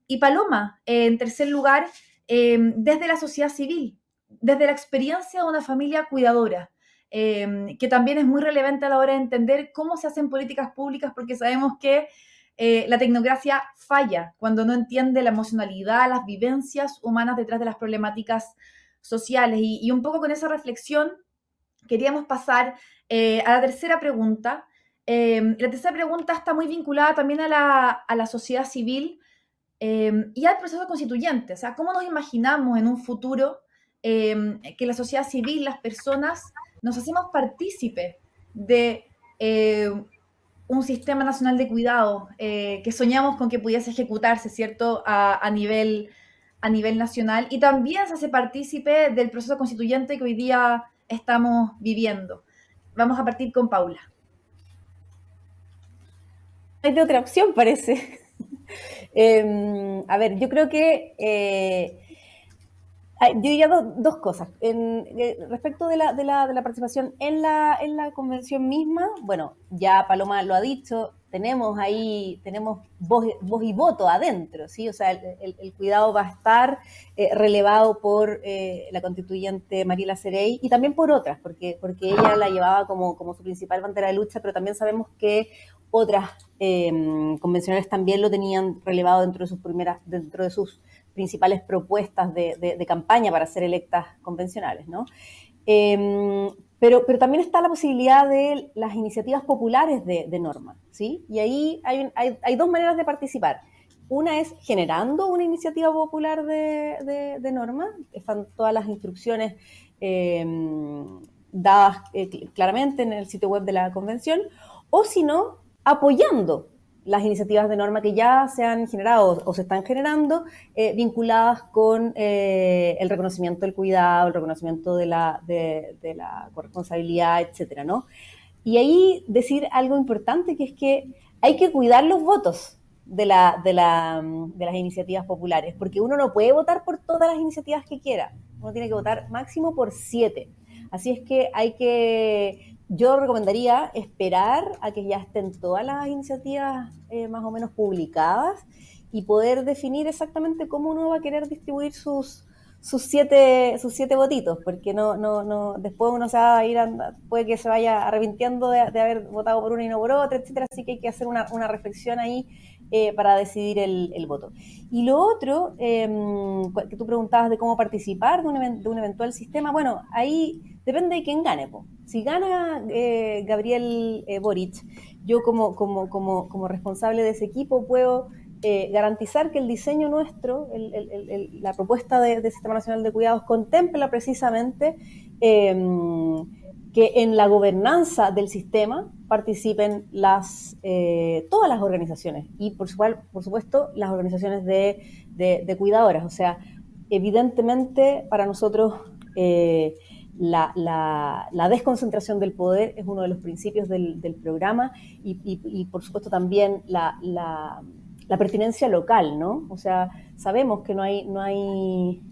Y Paloma, en tercer lugar, Em, desde la sociedad civil, desde la experiencia de una familia cuidadora, que también es muy relevante a la hora de entender cómo se hacen políticas públicas, porque sabemos que eh, la tecnocracia falla cuando no entiende la emocionalidad, las vivencias humanas detrás de las problemáticas sociales. Y, un poco con esa reflexión queríamos pasar eh, a la tercera pregunta. Em, la tercera pregunta está muy vinculada también a la, a la sociedad civil, Em, y al proceso constituyente. O sea, ¿cómo nos imaginamos en un futuro em, que la sociedad civil, las personas, nos hacemos partícipe de eh, un sistema nacional de cuidado eh, que soñamos con que pudiese ejecutarse, ¿cierto?, a, nivel, a nivel nacional. Y también se hace partícipe del proceso constituyente que hoy día estamos viviendo. Vamos a partir con Paula. hay de otra opción, parece. Em, a ver, yo creo que eh, yo diría dos cosas. Eh, respecto de la, de, la, de la, participación en la, en la convención misma, bueno, ya Paloma lo ha dicho, tenemos ahí, tenemos voz, voz y voto adentro, ¿sí? O sea, el, cuidado va a estar eh, relevado por eh, la constituyente Mariela Cerey y también por otras, porque, porque ella la llevaba como, como su principal bandera de lucha, pero también sabemos que otras em, convencionales también lo tenían relevado dentro de sus primeras, dentro de sus principales propuestas de, campaña para ser electas convencionales, ¿no? Em, pero, pero, también está la posibilidad de las iniciativas populares de, norma, ¿sí? Y ahí hay, hay, dos maneras de participar. Una es generando una iniciativa popular de, norma, están todas las instrucciones em, dadas eh, claramente en el sitio web de la convención, o si no, apoyando las iniciativas de norma que ya se han generado o se están generando eh, vinculadas con eh, el reconocimiento del cuidado, el reconocimiento de la, de, la corresponsabilidad, etcétera, ¿no? Y ahí decir algo importante que es que hay que cuidar los votos de, la, de, la, de las iniciativas populares, porque uno no puede votar por todas las iniciativas que quiera, uno tiene que votar máximo por siete. Así es que hay que yo recomendaría esperar a que ya estén todas las iniciativas eh, más o menos publicadas y poder definir exactamente cómo uno va a querer distribuir sus, sus siete, sus siete votitos, porque no, no, no, después uno se va a ir, puede que se vaya arrepintiendo de, haber votado por una y no por otra, etcétera, así que hay que hacer una, una reflexión ahí eh, para decidir el, voto. Y lo otro, em, que tú preguntabas de cómo participar de un, de eventual sistema, bueno, ahí depende de quién gane. Si gana eh, Gabriel eh, Boric, yo como, como, como, como, responsable de ese equipo puedo garantizar que el diseño nuestro, la propuesta del Sistema Nacional de Cuidados contempla precisamente em, que en la gobernanza del sistema participen las, todas las organizaciones y por, por supuesto las organizaciones de, cuidadoras. O sea, evidentemente para nosotros la, desconcentración del poder es uno de los principios del, programa y, por supuesto también la, pertinencia local, ¿no? O sea, sabemos que no hay, no hay,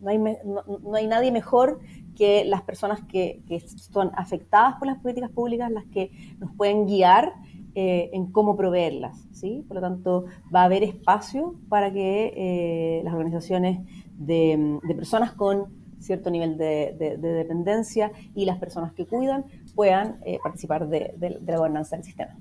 no hay, no, hay nadie mejor que las personas que, son afectadas por las políticas públicas, las que nos pueden guiar eh, en cómo proveerlas, ¿sí? Por lo tanto, va a haber espacio para que eh, las organizaciones de personas con cierto nivel de, dependencia y las personas que cuidan puedan eh, participar de, la gobernanza del sistema.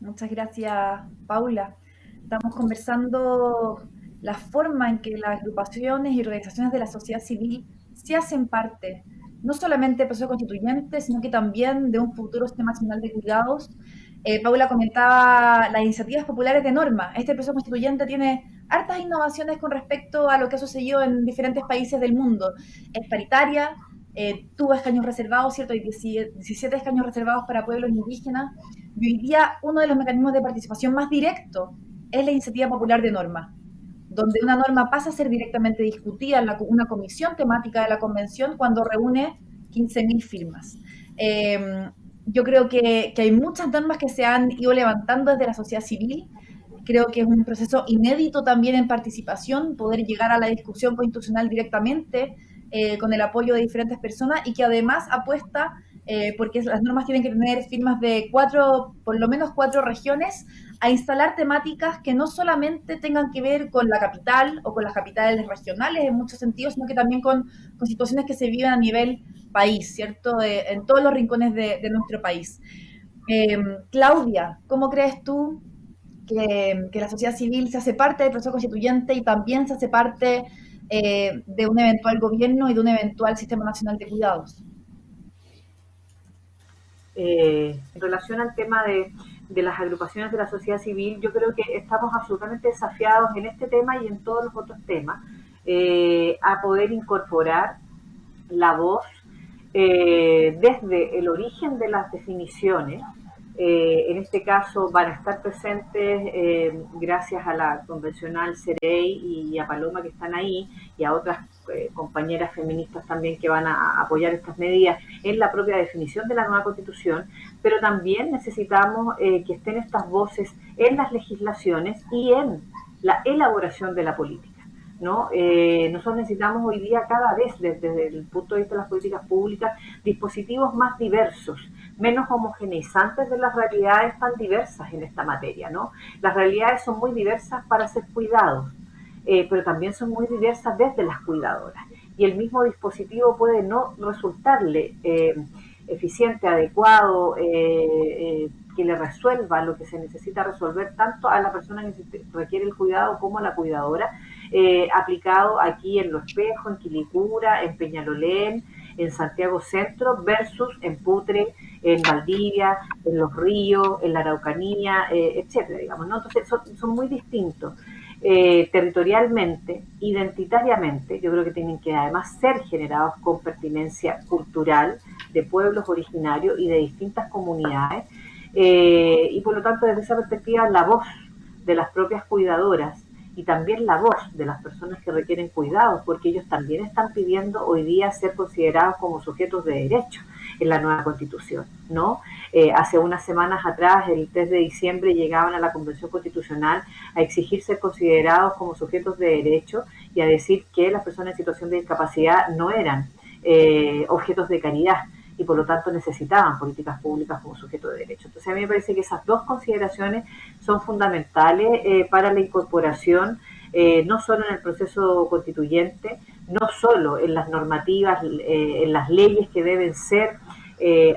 Muchas gracias, Paula. Estamos conversando la forma en que las agrupaciones y organizaciones de la sociedad civil se hacen parte, no solamente del proceso constituyente, sino que también de un futuro sistema nacional de cuidados. Eh, Paula comentaba las iniciativas populares de norma. Este proceso constituyente tiene hartas innovaciones con respecto a lo que ha sucedido en diferentes países del mundo. Es paritaria, eh, tuvo escaños reservados, ¿cierto? Hay 17 escaños reservados para pueblos indígenas. Y hoy día uno de los mecanismos de participación más directo es la iniciativa popular de norma, donde una norma pasa a ser directamente discutida en una comisión temática de la convención cuando reúne 15.000 firmas. Em, yo creo que, que hay muchas normas que se han ido levantando desde la sociedad civil Creo que es un proceso inédito también en participación, poder llegar a la discusión constitucional directamente eh, con el apoyo de diferentes personas y que además apuesta, eh, porque las normas tienen que tener firmas de cuatro, por lo menos cuatro regiones, a instalar temáticas que no solamente tengan que ver con la capital o con las capitales regionales en muchos sentidos, sino que también con, situaciones que se viven a nivel país, ¿cierto? en todos los rincones de, nuestro país. Eh, Claudia, ¿cómo crees tú que, la sociedad civil se hace parte del proceso constituyente y también se hace parte eh, de un eventual gobierno y de un eventual sistema nacional de cuidados. Eh, en relación al tema de, las agrupaciones de la sociedad civil, yo creo que estamos absolutamente desafiados en este tema y en todos los otros temas eh, a poder incorporar la voz desde el origen de las definiciones en este caso van a estar presentes gracias a la convencional Cerey y a Paloma que están ahí y a otras compañeras feministas también que van a apoyar estas medidas en la propia definición de la nueva constitución, pero también necesitamos que estén estas voces en las legislaciones y en la elaboración de la política. ¿no? Eh, nosotros necesitamos hoy día cada vez, desde, el punto de vista de las políticas públicas, dispositivos más diversos, menos homogeneizantes de las realidades tan diversas en esta materia. ¿no? Las realidades son muy diversas para ser cuidados, eh, pero también son muy diversas desde las cuidadoras. Y el mismo dispositivo puede no resultarle eh, eficiente, adecuado, que le resuelva lo que se necesita resolver tanto a la persona que requiere el cuidado como a la cuidadora, eh, aplicado aquí en Los Espejos, en Quilicura, en Peñalolén, en Santiago Centro, versus en Putre, en Valdivia, en Los Ríos, en la Araucanía, eh, etcétera, digamos, ¿no? Entonces son, muy distintos. Eh, territorialmente, identitariamente, yo creo que tienen que además ser generados con pertinencia cultural de pueblos originarios y de distintas comunidades, eh, y por lo tanto, desde esa perspectiva, la voz de las propias cuidadoras y también la voz de las personas que requieren cuidados, porque ellos también están pidiendo hoy día ser considerados como sujetos de derecho en la nueva constitución, ¿no? Eh, hace unas semanas atrás, el 3 de diciembre, llegaban a la Convención Constitucional a exigir ser considerados como sujetos de derecho y a decir que las personas en situación de discapacidad no eran eh, objetos de caridad y por lo tanto necesitaban políticas públicas como sujeto de derecho. Entonces a mí me parece que esas dos consideraciones son fundamentales eh, para la incorporación, eh, no solo en el proceso constituyente, no solo en las normativas, eh, en las leyes que deben ser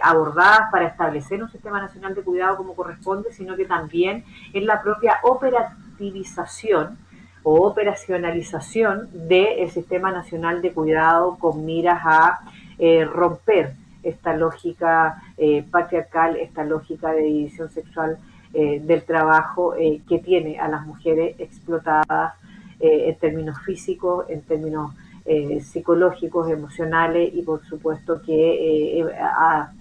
abordadas para establecer un sistema nacional de cuidado como corresponde, sino que también en la propia operativización o operacionalización del sistema nacional de cuidado con miras a romper esta lógica eh, patriarcal, esta lógica de división sexual eh, del trabajo eh, que tiene a las mujeres explotadas en términos físicos, en términos psicológicos, emocionales y por supuesto que ha,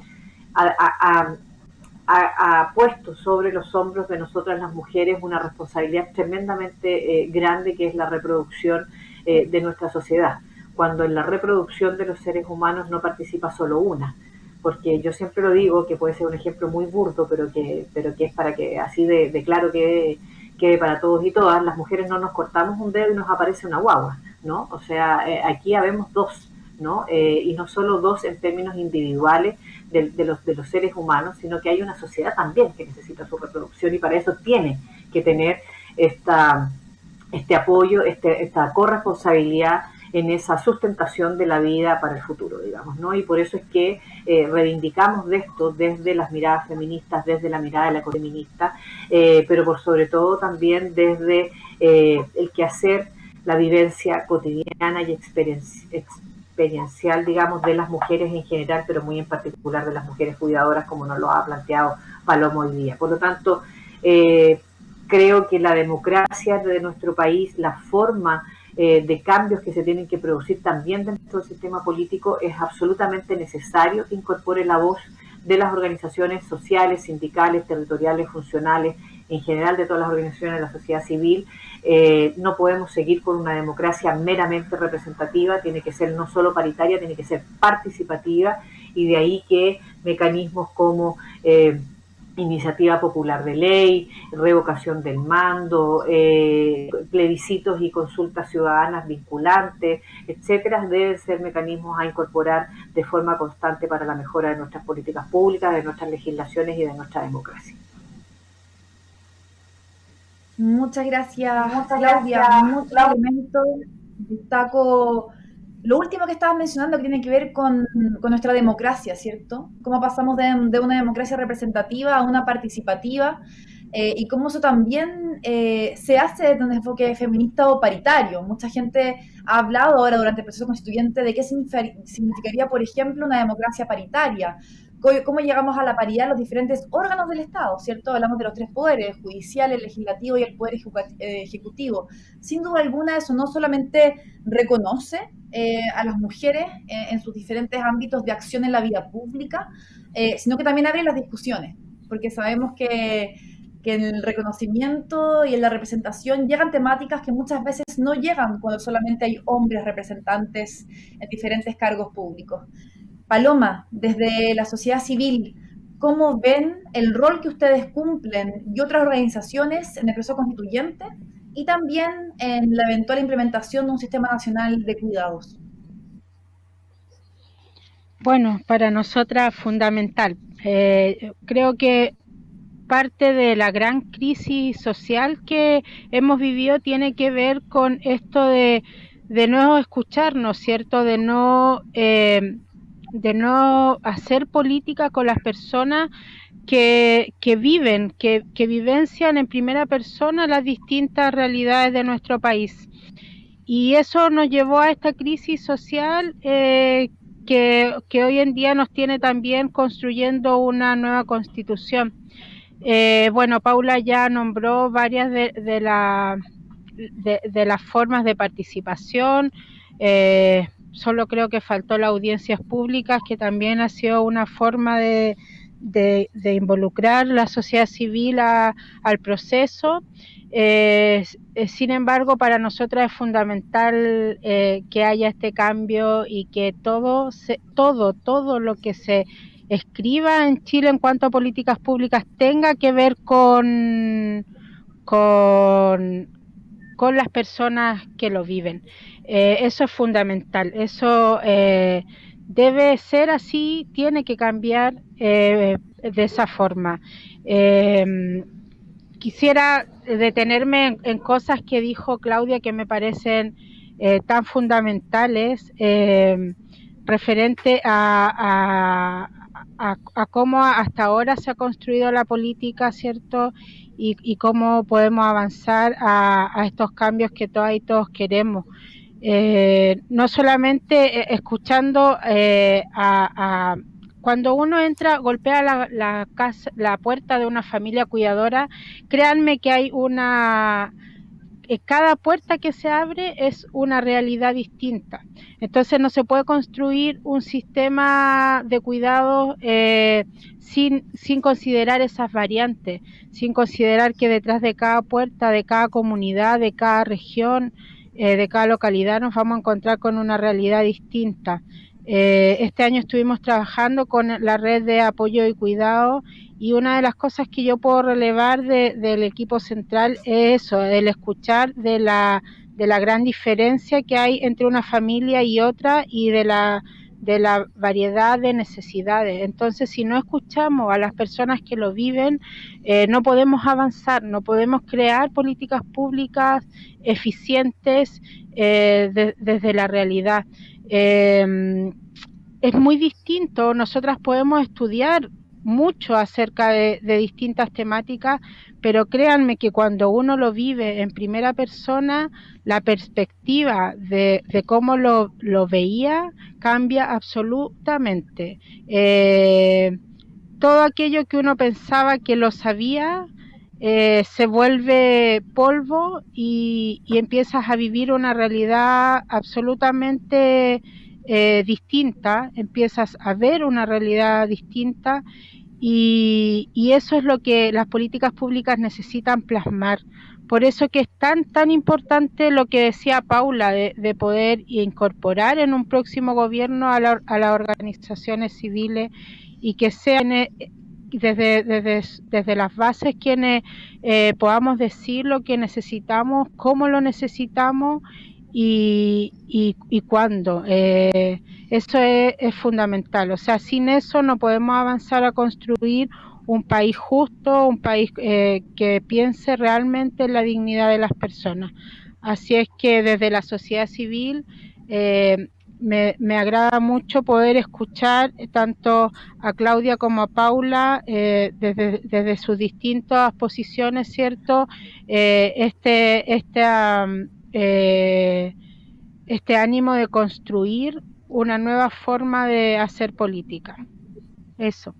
puesto sobre los hombros de nosotras las mujeres una responsabilidad tremendamente grande que es la reproducción de nuestra sociedad cuando en la reproducción de los seres humanos no participa solo una. Porque yo siempre lo digo, que puede ser un ejemplo muy burdo, pero que, pero que es para que así de, claro que quede para todos y todas, las mujeres no nos cortamos un dedo y nos aparece una guagua, ¿no? O sea, eh, aquí habemos dos, ¿no? Eh, y no solo dos en términos individuales de, de, los, de los seres humanos, sino que hay una sociedad también que necesita su reproducción y para eso tiene que tener esta, este apoyo, este, esta corresponsabilidad en esa sustentación de la vida para el futuro, digamos, ¿no? Y por eso es que eh, reivindicamos de esto desde las miradas feministas, desde la mirada de la feminista, eh, pero por sobre todo también desde eh, el quehacer, la vivencia cotidiana y experiencial, digamos, de las mujeres en general, pero muy en particular de las mujeres cuidadoras, como nos lo ha planteado Palomo hoy día. Por lo tanto, creo que la democracia de nuestro país, la forma eh, de cambios que se tienen que producir también dentro del sistema político, es absolutamente necesario que incorpore la voz de las organizaciones sociales, sindicales, territoriales, funcionales, en general de todas las organizaciones de la sociedad civil. Eh, no podemos seguir con una democracia meramente representativa, tiene que ser no solo paritaria, tiene que ser participativa y de ahí que mecanismos como... Eh, iniciativa popular de ley, revocación del mando, eh, plebiscitos y consultas ciudadanas vinculantes, etcétera, deben ser mecanismos a incorporar de forma constante para la mejora de nuestras políticas públicas, de nuestras legislaciones y de nuestra democracia. Muchas gracias, Muchas Claudia. Muchos elementos. Destaco lo último que estabas mencionando que tiene que ver con, nuestra democracia, ¿cierto? Cómo pasamos de, una democracia representativa a una participativa eh, y cómo eso también eh, se hace desde un enfoque feminista o paritario. Mucha gente ha hablado ahora durante el proceso constituyente de qué significaría, por ejemplo, una democracia paritaria cómo llegamos a la paridad los diferentes órganos del Estado, ¿cierto? Hablamos de los tres poderes, judicial, el legislativo y el poder eh, ejecutivo. Sin duda alguna, eso no solamente reconoce eh, a las mujeres en sus diferentes ámbitos de acción en la vida pública, eh, sino que también abre las discusiones. porque sabemos que, que en el reconocimiento y en la representación llegan temáticas que muchas veces no llegan cuando solamente hay hombres representantes en diferentes cargos públicos. Paloma, desde la sociedad civil, ¿cómo ven el rol que ustedes cumplen y otras organizaciones en el proceso constituyente y también en la eventual implementación de un sistema nacional de cuidados? Bueno, para nosotras fundamental. Eh, creo que parte de la gran crisis social que hemos vivido tiene que ver con esto de, de no escucharnos, ¿cierto? De no, eh, de no hacer política con las personas que, que viven, que, que, vivencian en primera persona las distintas realidades de nuestro país. Y eso nos llevó a esta crisis social eh, que, que, hoy en día nos tiene también construyendo una nueva constitución. Eh, bueno, Paula ya nombró varias de, la, de las formas de participación. Eh, solo creo que faltó las audiencias públicas, que también ha sido una forma de, involucrar la sociedad civil al proceso. Eh, sin embargo, para nosotros es fundamental eh, que haya este cambio y que todo, se, todo, todo lo que se escriba en Chile en cuanto a políticas públicas tenga que ver con, con, con las personas que lo viven. Eh, eso es fundamental. Eso eh, debe ser así, tiene que cambiar eh, de esa forma. Quisiera detenerme en, cosas que dijo Claudia que me parecen tan fundamentales referente a, a, cómo hasta ahora se ha construido la política, ¿cierto? Y, y cómo podemos avanzar a, estos cambios que todas y todos queremos. Eh, no solamente eh, escuchando eh, a, cuando uno entra, golpea la, la, la puerta de una familia cuidadora, créanme que hay una cada puerta que se abre es una realidad distinta. Entonces no se puede construir un sistema de cuidado eh, sin, sin considerar esas variantes, sin considerar que detrás de cada puerta, de cada comunidad, de cada región, eh, de cada localidad nos vamos a encontrar con una realidad distinta. Eh, este año estuvimos trabajando con la red de apoyo y cuidado y una de las cosas que yo puedo relevar de, del equipo central es eso, el escuchar de la, de la gran diferencia que hay entre una familia y otra y de la, de la variedad de necesidades. Entonces, si no escuchamos a las personas que lo viven, eh, no podemos avanzar, no podemos crear políticas públicas eficientes eh, de, desde la realidad. Eh, es muy distinto, nosotras podemos estudiar mucho acerca de, distintas temáticas, pero créanme que cuando uno lo vive en primera persona, la perspectiva de, cómo lo, lo, veía cambia absolutamente. Eh, todo aquello que uno pensaba que lo sabía eh, se vuelve polvo y, y, empiezas a vivir una realidad absolutamente eh, distinta, empiezas a ver una realidad distinta y, y, eso es lo que las políticas públicas necesitan plasmar. Por eso que es tan, tan importante lo que decía Paula de, de poder incorporar en un próximo gobierno a, la, a, las organizaciones civiles y que sean eh, desde, desde, desde las bases quienes eh, podamos decir lo que necesitamos, cómo lo necesitamos y, y, y cuándo. Eh, eso es, es, fundamental. O sea, sin eso no podemos avanzar a construir un país justo, un país eh, que piense realmente en la dignidad de las personas. Así es que desde la sociedad civil eh, me, me, agrada mucho poder escuchar tanto a Claudia como a Paula eh, desde, desde, sus distintas posiciones, ¿cierto? Eh, este, este eh, este ánimo de construir una nueva forma de hacer política. Eso.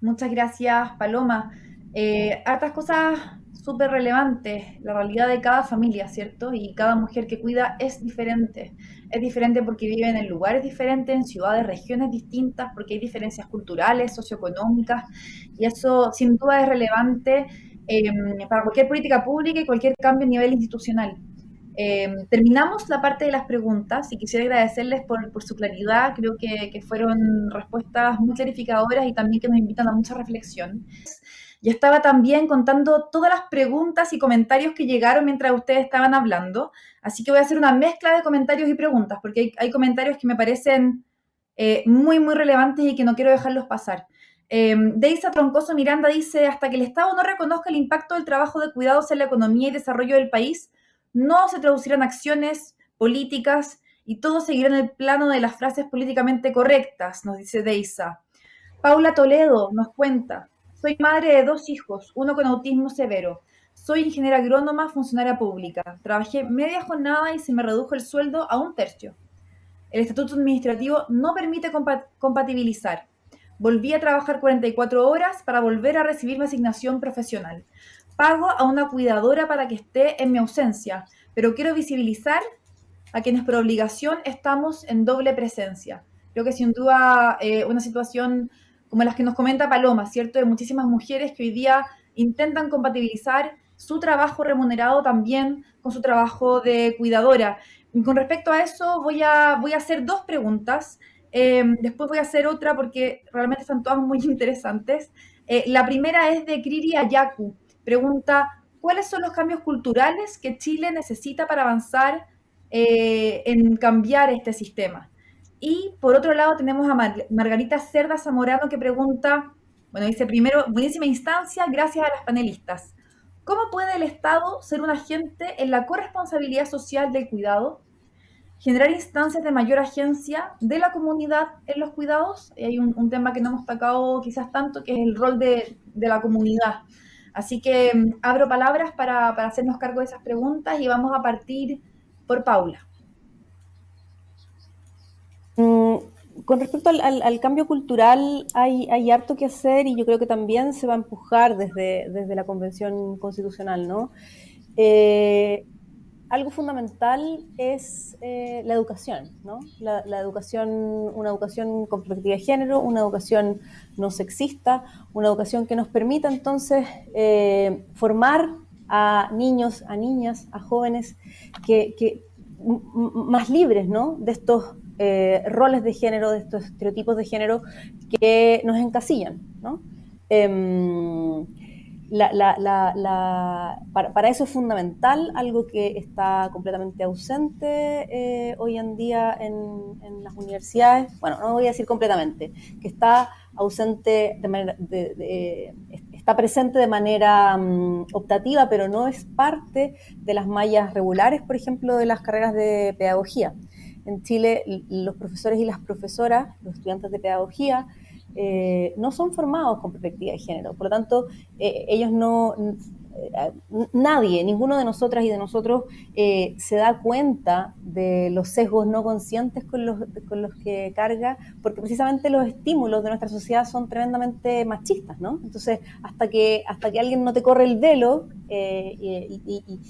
Muchas gracias, Paloma. Eh, hartas cosas súper relevante la realidad de cada familia, ¿cierto? Y cada mujer que cuida es diferente. Es diferente porque viven en lugares diferentes, en ciudades, regiones distintas, porque hay diferencias culturales, socioeconómicas, y eso sin duda es relevante em, para cualquier política pública y cualquier cambio a nivel institucional. Em, terminamos la parte de las preguntas y quisiera agradecerles por, su claridad. Creo que, fueron respuestas muy clarificadoras y también que nos invitan a mucha reflexión. Ya estaba también contando todas las preguntas y comentarios que llegaron mientras ustedes estaban hablando. Así que voy a hacer una mezcla de comentarios y preguntas, porque hay, comentarios que me parecen eh, muy, muy relevantes y que no quiero dejarlos pasar. Eh, Deisa Troncoso Miranda dice, hasta que el Estado no reconozca el impacto del trabajo de cuidados en la economía y desarrollo del país, no se traducirán acciones políticas y todo seguirá en el plano de las frases políticamente correctas, nos dice Deisa. Paula Toledo nos cuenta, soy madre de dos hijos, uno con autismo severo. Soy ingeniera agrónoma, funcionaria pública. Trabajé media jornada y se me redujo el sueldo a un tercio. El estatuto administrativo no permite compatibilizar. Volví a trabajar 44 horas para volver a recibir mi asignación profesional pago a una cuidadora para que esté en mi ausencia, pero quiero visibilizar a quienes por obligación estamos en doble presencia. Creo que sin duda eh, una situación como las que nos comenta Paloma, ¿cierto? De muchísimas mujeres que hoy día intentan compatibilizar su trabajo remunerado también con su trabajo de cuidadora. Con respecto a eso, voy a, voy a hacer dos preguntas. Eh, después voy a hacer otra porque realmente están todas muy interesantes. Eh, la primera es de Kriri Ayaku. Pregunta, ¿cuáles son los cambios culturales que Chile necesita para avanzar eh, en cambiar este sistema? Y por otro lado tenemos a Margarita Cerda Zamorano que pregunta, bueno, dice primero, buenísima instancia, gracias a las panelistas. ¿Cómo puede el Estado ser un agente en la corresponsabilidad social del cuidado? Generar instancias de mayor agencia de la comunidad en los cuidados. Y hay un, tema que no hemos tocado quizás tanto, que es el rol de, la comunidad. Así que mm, abro palabras para, hacernos cargo de esas preguntas y vamos a partir por Paula. Mm, con respecto al, cambio cultural, hay, harto que hacer y yo creo que también se va a empujar desde, desde la Convención Constitucional, ¿no? Eh, algo fundamental es eh, la educación, ¿no? La, educación, una educación con perspectiva de género, una educación no sexista, una educación que nos permita entonces eh, formar a niños, a niñas, a jóvenes que, más libres, ¿no? De estos eh, roles de género, de estos estereotipos de género que nos encasillan, ¿no? Em, para, eso es fundamental algo que está completamente ausente eh, hoy en día en, las universidades, bueno, no voy a decir completamente, que está ausente de manera, está presente de manera mm, optativa, pero no es parte de las mallas regulares, por ejemplo, de las carreras de pedagogía. En Chile, los profesores y las profesoras, los estudiantes de pedagogía, eh, no son formados con perspectiva de género. Por lo tanto, eh, ellos no, eh, nadie, ninguno de nosotras y de nosotros se da cuenta de los sesgos no conscientes con los, con los que carga, porque precisamente los estímulos de nuestra sociedad son tremendamente machistas, ¿no? Entonces, hasta que, hasta que alguien no te corre el velo y,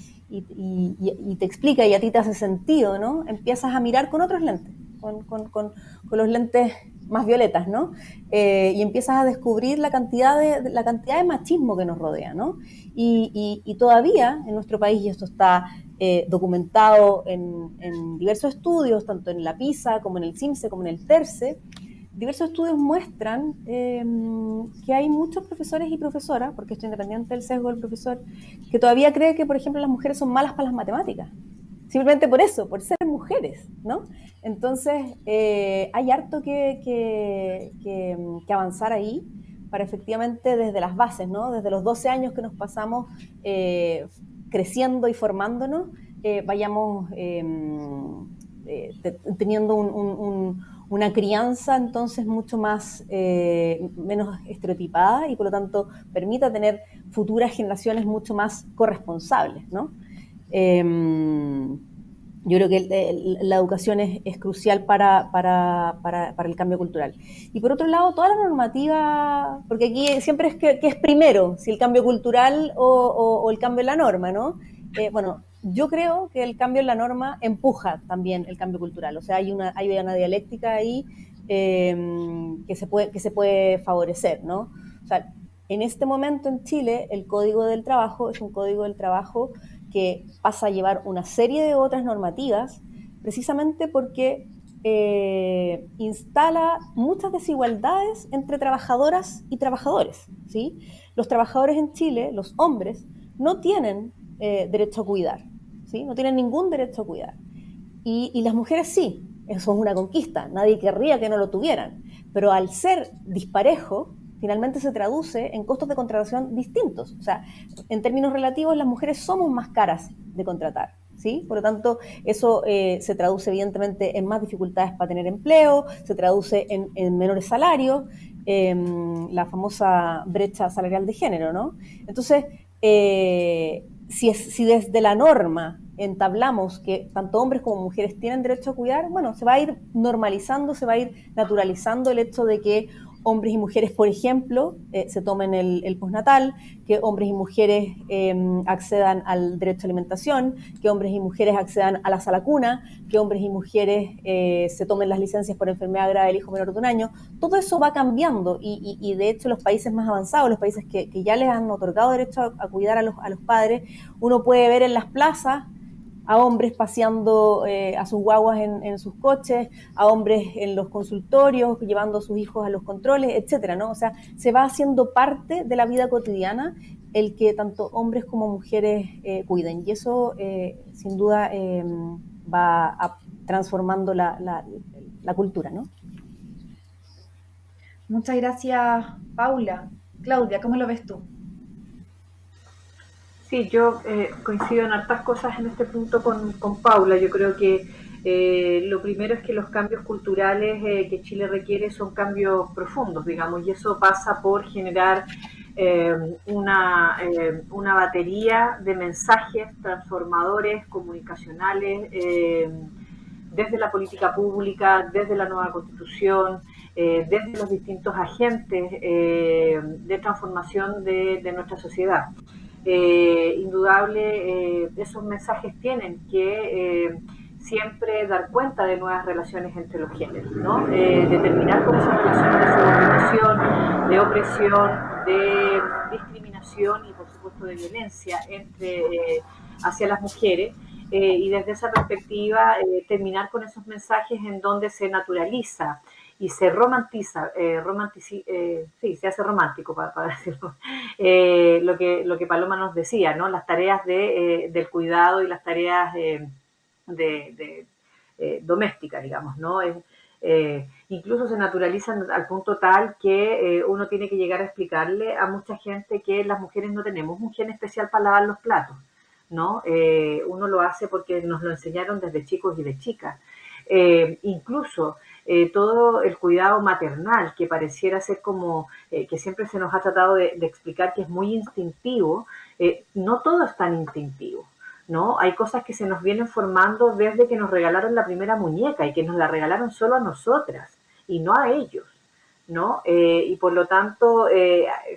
te explica y a ti te hace sentido, ¿no? Empiezas a mirar con otros lentes, con, con, con los lentes más violetas, ¿no? Eh, y empiezas a descubrir la cantidad de, la cantidad de machismo que nos rodea, ¿no? Y, todavía en nuestro país, y esto está eh, documentado en, diversos estudios, tanto en la PISA como en el CIMSE como en el TERCE, diversos estudios muestran em, que hay muchos profesores y profesoras, porque esto independiente del sesgo del profesor, que todavía cree que, por ejemplo, las mujeres son malas para las matemáticas simplemente por eso, por ser mujeres, ¿no? Entonces, eh, hay harto que, que, avanzar ahí para efectivamente desde las bases, ¿no? Desde los 12 años que nos pasamos eh, creciendo y formándonos, eh, vayamos em, teniendo una crianza entonces mucho más, menos estereotipada y por lo tanto permita tener futuras generaciones mucho más corresponsables, ¿no? Em, yo creo que la educación es, crucial para, para, para, el cambio cultural. Y por otro lado, toda la normativa, porque aquí siempre es que, es primero, si el cambio cultural o, el cambio en la norma, ¿no? Eh, bueno, yo creo que el cambio en la norma empuja también el cambio cultural, o sea, hay una, hay una dialéctica ahí eh, que, se puede, que se puede favorecer, ¿no? O sea, en este momento en Chile el Código del Trabajo es un código del trabajo que pasa a llevar una serie de otras normativas, precisamente porque eh, instala muchas desigualdades entre trabajadoras y trabajadores. ¿sí? Los trabajadores en Chile, los hombres, no tienen eh, derecho a cuidar, no tienen ningún derecho a cuidar. Y, las mujeres sí, eso es una conquista, nadie querría que no lo tuvieran, pero al ser disparejo, finalmente se traduce en costos de contratación distintos. O sea, en términos relativos, las mujeres somos más caras de contratar. ¿Sí? Por lo tanto, eso eh, se traduce evidentemente en más dificultades para tener empleo, se traduce en, menores salarios, em, la famosa brecha salarial de género, ¿no? Entonces, eh, si, si desde la norma entablamos que tanto hombres como mujeres tienen derecho a cuidar, bueno, se va a ir normalizando, se va a ir naturalizando el hecho de que hombres y mujeres, por ejemplo, eh, se tomen el, postnatal, que hombres y mujeres em, accedan al derecho a alimentación, que hombres y mujeres accedan a la sala cuna, que hombres y mujeres eh, se tomen las licencias por enfermedad grave del hijo menor de un año. Todo eso va cambiando y, de hecho los países más avanzados, los países que, ya les han otorgado derecho a, a cuidar a los, a los padres, uno puede ver en las plazas a hombres paseando eh, a sus guaguas en, sus coches, a hombres en los consultorios, llevando a sus hijos a los controles, etcétera, ¿no? O sea, se va haciendo parte de la vida cotidiana el que tanto hombres como mujeres eh, cuiden. Y eso, eh, sin duda, va transformando la, la cultura, ¿no? Muchas gracias, Paula. Claudia, ¿cómo lo ves tú? Sí, yo eh, coincido en hartas cosas en este punto con, Paula. Yo creo que eh, lo primero es que los cambios culturales eh, que Chile requiere son cambios profundos, digamos, y eso pasa por generar una, una, batería de mensajes transformadores, comunicacionales, desde la política pública, desde la nueva constitución, desde los distintos agentes de transformación de nuestra sociedad eh, indudable, eh, esos mensajes tienen que eh, siempre dar cuenta de nuevas relaciones entre los géneros, ¿no? Determinar cómo esas relaciones de subordinación, de opresión, de discriminación y por supuesto de violencia entre hacia las mujeres. y desde esa perspectiva terminar con esos mensajes en donde se naturaliza y se romantiza, eh, eh, sí, se hace romántico para, decirlo, eh, lo, que, lo que Paloma nos decía, ¿no? Las tareas de, del cuidado y las tareas de, domésticas, digamos, ¿no? incluso se naturalizan al punto tal que uno tiene que llegar a explicarle a mucha gente que las mujeres no tenemos un gen especial para lavar los platos, ¿no? uno lo hace porque nos lo enseñaron desde chicos y de chicas. incluso eh, todo el cuidado maternal, que pareciera ser como, eh, que siempre se nos ha tratado de, explicar que es muy instintivo, eh, no todo es tan instintivo. ¿no? Hay cosas que se nos vienen formando desde que nos regalaron la primera muñeca y que nos la regalaron solo a nosotras y no a ellos. ¿no? y por lo tanto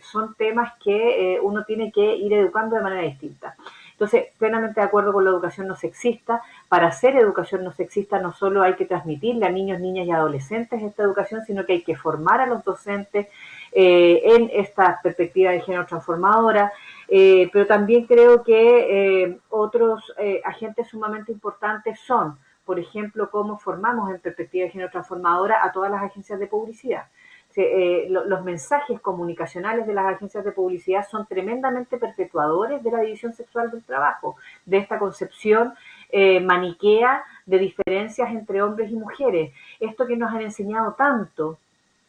son temas que uno tiene que ir educando de manera distinta. Entonces, plenamente de acuerdo con la educación no sexista. Para hacer educación no sexista no solo hay que transmitirle a niños, niñas y adolescentes esta educación, sino que hay que formar a los docentes eh, en esta perspectiva de género transformadora. Eh, pero también creo que eh, otros agentes sumamente importantes son, por ejemplo, cómo formamos en perspectiva de género transformadora a todas las agencias de publicidad. Eh, los mensajes comunicacionales de las agencias de publicidad son tremendamente perpetuadores de la división sexual del trabajo, de esta concepción eh, maniquea de diferencias entre hombres y mujeres. Esto que nos han enseñado tanto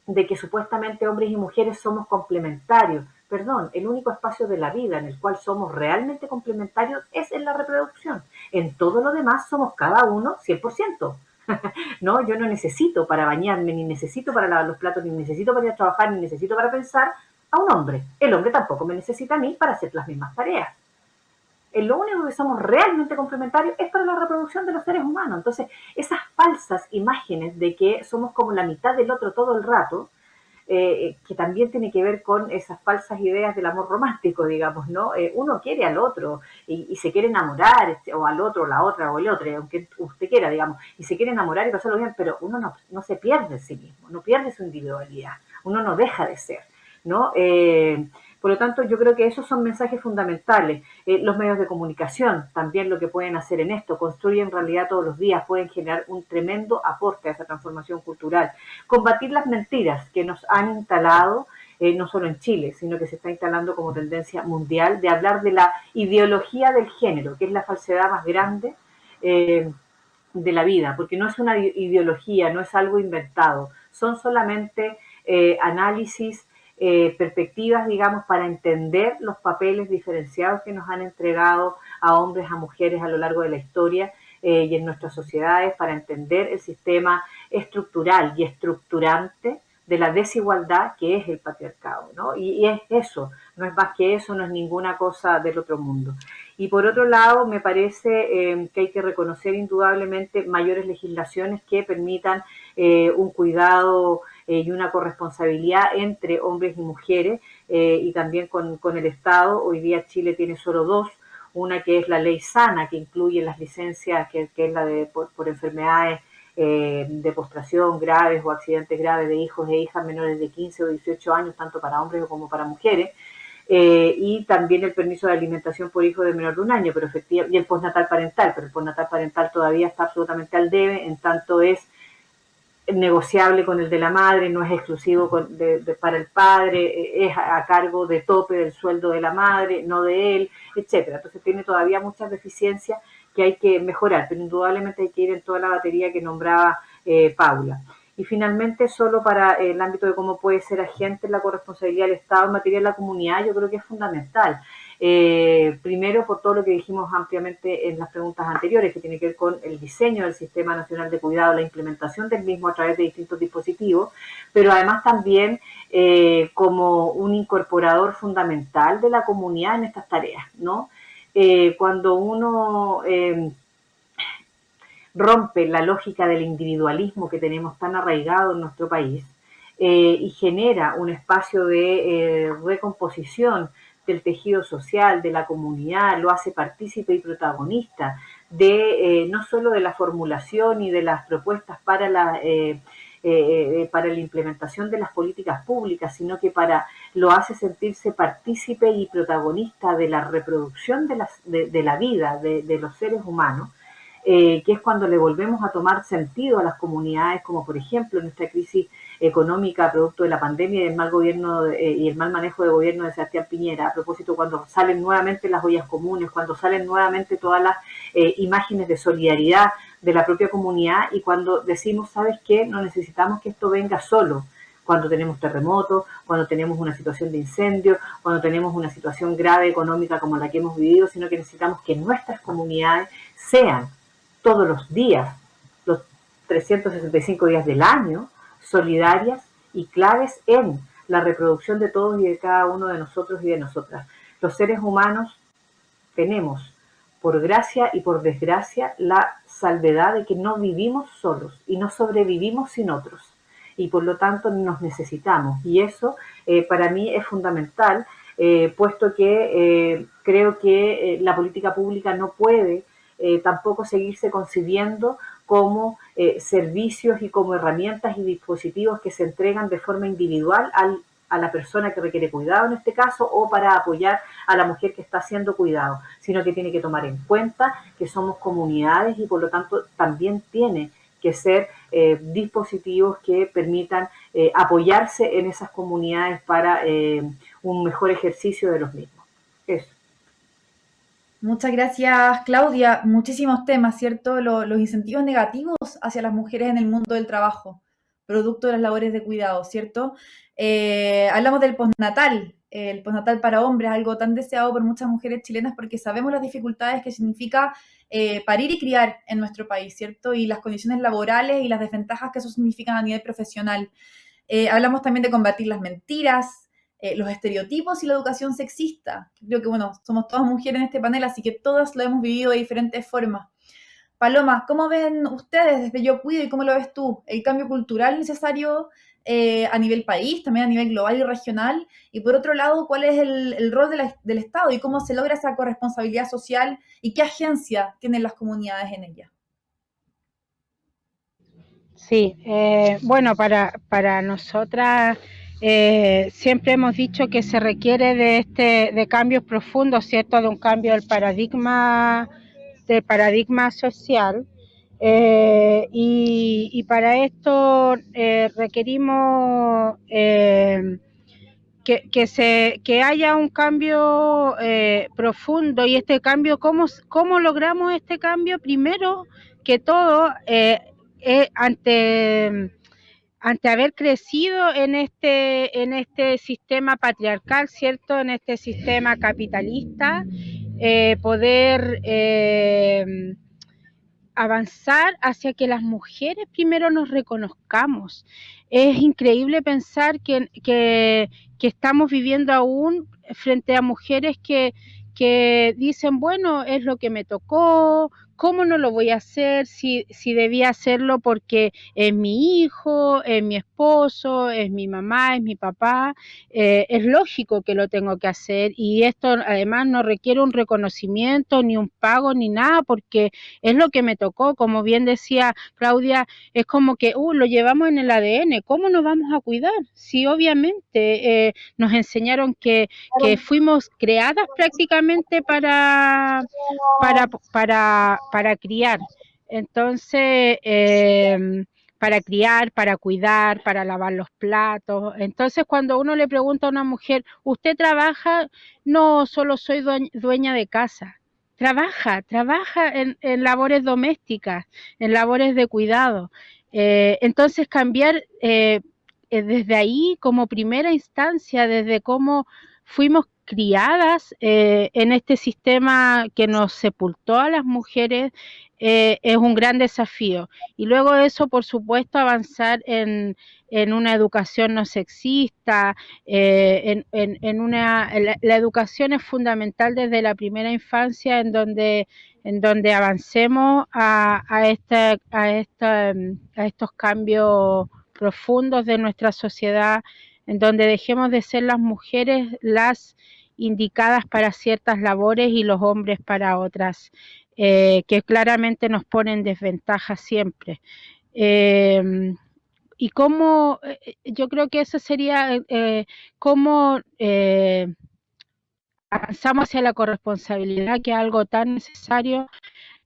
de que supuestamente hombres y mujeres somos complementarios. Perdón, el único espacio de la vida en el cual somos realmente complementarios es en la reproducción. En todo lo demás somos cada uno 100%. no, yo no necesito para bañarme, ni necesito para lavar los platos, ni necesito para ir a trabajar, ni necesito para pensar a un hombre. El hombre tampoco me necesita a mí para hacer las mismas tareas. en lo único que somos realmente complementarios es para la reproducción de los seres humanos. Entonces, esas falsas imágenes de que somos como la mitad del otro todo el rato, eh, que también tiene que ver con esas falsas ideas del amor romántico, digamos, ¿no? Eh, uno quiere al otro y, se quiere enamorar, este, o al otro, la otra, o el otro, aunque usted quiera, digamos, y se quiere enamorar y pasarlo bien, pero uno no, no se pierde en sí mismo, no pierde su individualidad, uno no deja de ser, ¿no? Eh, por lo tanto, yo creo que esos son mensajes fundamentales. Eh, los medios de comunicación también lo que pueden hacer en esto, construyen realidad todos los días, pueden generar un tremendo aporte a esa transformación cultural. Combatir las mentiras que nos han instalado, eh, no solo en Chile, sino que se está instalando como tendencia mundial, de hablar de la ideología del género, que es la falsedad más grande. Eh, de la vida, porque no es una ideología, no es algo inventado, son solamente análisis eh, perspectivas, digamos, para entender los papeles diferenciados que nos han entregado a hombres, a mujeres a lo largo de la historia eh, y en nuestras sociedades, para entender el sistema estructural y estructurante de la desigualdad que es el patriarcado, ¿no? Y, es eso, no es más que eso, no es ninguna cosa del otro mundo. Y por otro lado, me parece eh, que hay que reconocer indudablemente mayores legislaciones que permitan un cuidado eh, y una corresponsabilidad entre hombres y mujeres eh, y también con, el Estado. Hoy día Chile tiene solo dos, una que es la ley sana, que incluye las licencias, que, es la de por, enfermedades eh, de postración graves o accidentes graves de hijos e hijas menores de 15 o 18 años, tanto para hombres como para mujeres. y también el permiso de alimentación por hijo de menor de un año, pero efectivamente, y el postnatal parental, pero el postnatal parental todavía está absolutamente al debe, en tanto es negociable con el de la madre, no es exclusivo para el padre, es a, cargo de tope del sueldo de la madre, no de él, etcétera. Entonces tiene todavía muchas deficiencias que hay que mejorar, pero indudablemente hay que ir en toda la batería que nombraba eh, Paula. Y finalmente, solo para el ámbito de cómo puede ser agente la corresponsabilidad del Estado en materia de la comunidad, yo creo que es fundamental. Eh, primero, por todo lo que dijimos ampliamente en las preguntas anteriores, que tiene que ver con el diseño del Sistema Nacional de Cuidado, la implementación del mismo a través de distintos dispositivos, pero además también eh, como un incorporador fundamental de la comunidad en estas tareas, ¿no? Eh, cuando uno rompe la lógica del individualismo que tenemos tan arraigado en nuestro país y genera un espacio de recomposición del tejido social, de la comunidad, lo hace partícipe y protagonista de eh, no solo de la formulación y de las propuestas para la, eh, eh, para la implementación de las políticas públicas, sino que para lo hace sentirse partícipe y protagonista de la reproducción de, de, la vida de, de, los seres humanos, que es cuando le volvemos a tomar sentido a las comunidades, como por ejemplo en esta crisis económica producto de la pandemia y el mal gobierno eh, y el mal manejo de gobierno de Sebastián Piñera. A propósito, cuando salen nuevamente las ollas comunes, cuando salen nuevamente todas las eh, imágenes de solidaridad de la propia comunidad y cuando decimos, ¿sabes qué? No necesitamos que esto venga solo cuando tenemos terremotos, cuando tenemos una situación de incendio, cuando tenemos una situación grave económica como la que hemos vivido, sino que necesitamos que nuestras comunidades sean todos los días, los 365 días del año, solidarias y claves en la reproducción de todos y de cada uno de nosotros y de nosotras. Los seres humanos tenemos, por gracia y por desgracia, la salvedad de que no vivimos solos y no sobrevivimos sin otros. Y por lo tanto nos necesitamos. Y eso eh, para mí es fundamental, eh, puesto que eh, creo que la política pública no puede tampoco seguirse concibiendo como eh, servicios y como herramientas y dispositivos que se entregan de forma individual a la persona que requiere cuidado en este caso o para apoyar a la mujer que está haciendo cuidado, sino que tiene que tomar en cuenta que somos comunidades y por lo tanto también tiene que ser eh, dispositivos que permitan eh, apoyarse en esas comunidades para un mejor ejercicio de los mismos. Muchas gracias, Claudia. Muchísimos temas, ¿cierto? Los, incentivos negativos hacia las mujeres en el mundo del trabajo, producto de las labores de cuidado, ¿cierto? Eh, hablamos del postnatal, el postnatal para hombres, algo tan deseado por muchas mujeres chilenas porque sabemos las dificultades que significa eh, parir y criar en nuestro país, ¿cierto? Y las condiciones laborales y las desventajas que eso significa a nivel profesional. Eh, hablamos también de combatir las mentiras, eh, los estereotipos y la educación sexista. Creo que, bueno, somos todas mujeres en este panel, así que todas lo hemos vivido de diferentes formas. Paloma, ¿cómo ven ustedes desde Yo Cuido y cómo lo ves tú? El cambio cultural necesario eh, a nivel país, también a nivel global y regional. Y por otro lado, ¿cuál es el, rol del Estado y cómo se logra esa corresponsabilidad social y qué agencia tienen las comunidades en ella? Sí, eh, bueno, para, para nosotras eh, siempre hemos dicho que se requiere de este de cambios profundos, ¿cierto? De un cambio del paradigma del paradigma social. Eh, y, para esto eh, requerimos eh, que, se, que haya un cambio profundo y este cambio, ¿cómo, ¿cómo logramos este cambio? Primero que todo, ante ante haber crecido en este, en este sistema patriarcal, ¿cierto? En este sistema capitalista, eh, poder eh, avanzar hacia que las mujeres primero nos reconozcamos. Es increíble pensar que, que, que estamos viviendo aún frente a mujeres que, que dicen, bueno, es lo que me tocó, ¿cómo no lo voy a hacer si, si debía hacerlo porque es mi hijo, es mi esposo, es mi mamá, es mi papá? Eh, es lógico que lo tengo que hacer y esto además no requiere un reconocimiento, ni un pago, ni nada, porque es lo que me tocó. Como bien decía Claudia, es como que, uh, lo llevamos en el ADN, ¿cómo nos vamos a cuidar? Si obviamente eh, nos enseñaron que, que fuimos creadas prácticamente para, para, para para criar. Entonces, em, para criar, para cuidar, para lavar los platos. Entonces, cuando uno le pregunta a una mujer, ¿usted trabaja? No, solo soy dueña de casa. Trabaja, trabaja en, labores domésticas, en labores de cuidado. Eh, entonces, cambiar eh, eh, desde ahí como primera instancia, desde cómo fuimos criadas eh, en este sistema que nos sepultó a las mujeres eh, es un gran desafío. Y luego eso, por supuesto, avanzar en, una educación no sexista, eh, en, una, la, educación es fundamental desde la primera infancia en donde, en donde avancemos a, a, este, a, esta, a estos cambios profundos de nuestra sociedad en donde dejemos de ser las mujeres las indicadas para ciertas labores y los hombres para otras, eh, que claramente nos ponen desventaja siempre. Em, y cómo, eh, yo creo que eso sería eh, cómo avanzamos hacia la corresponsabilidad, que es algo tan necesario.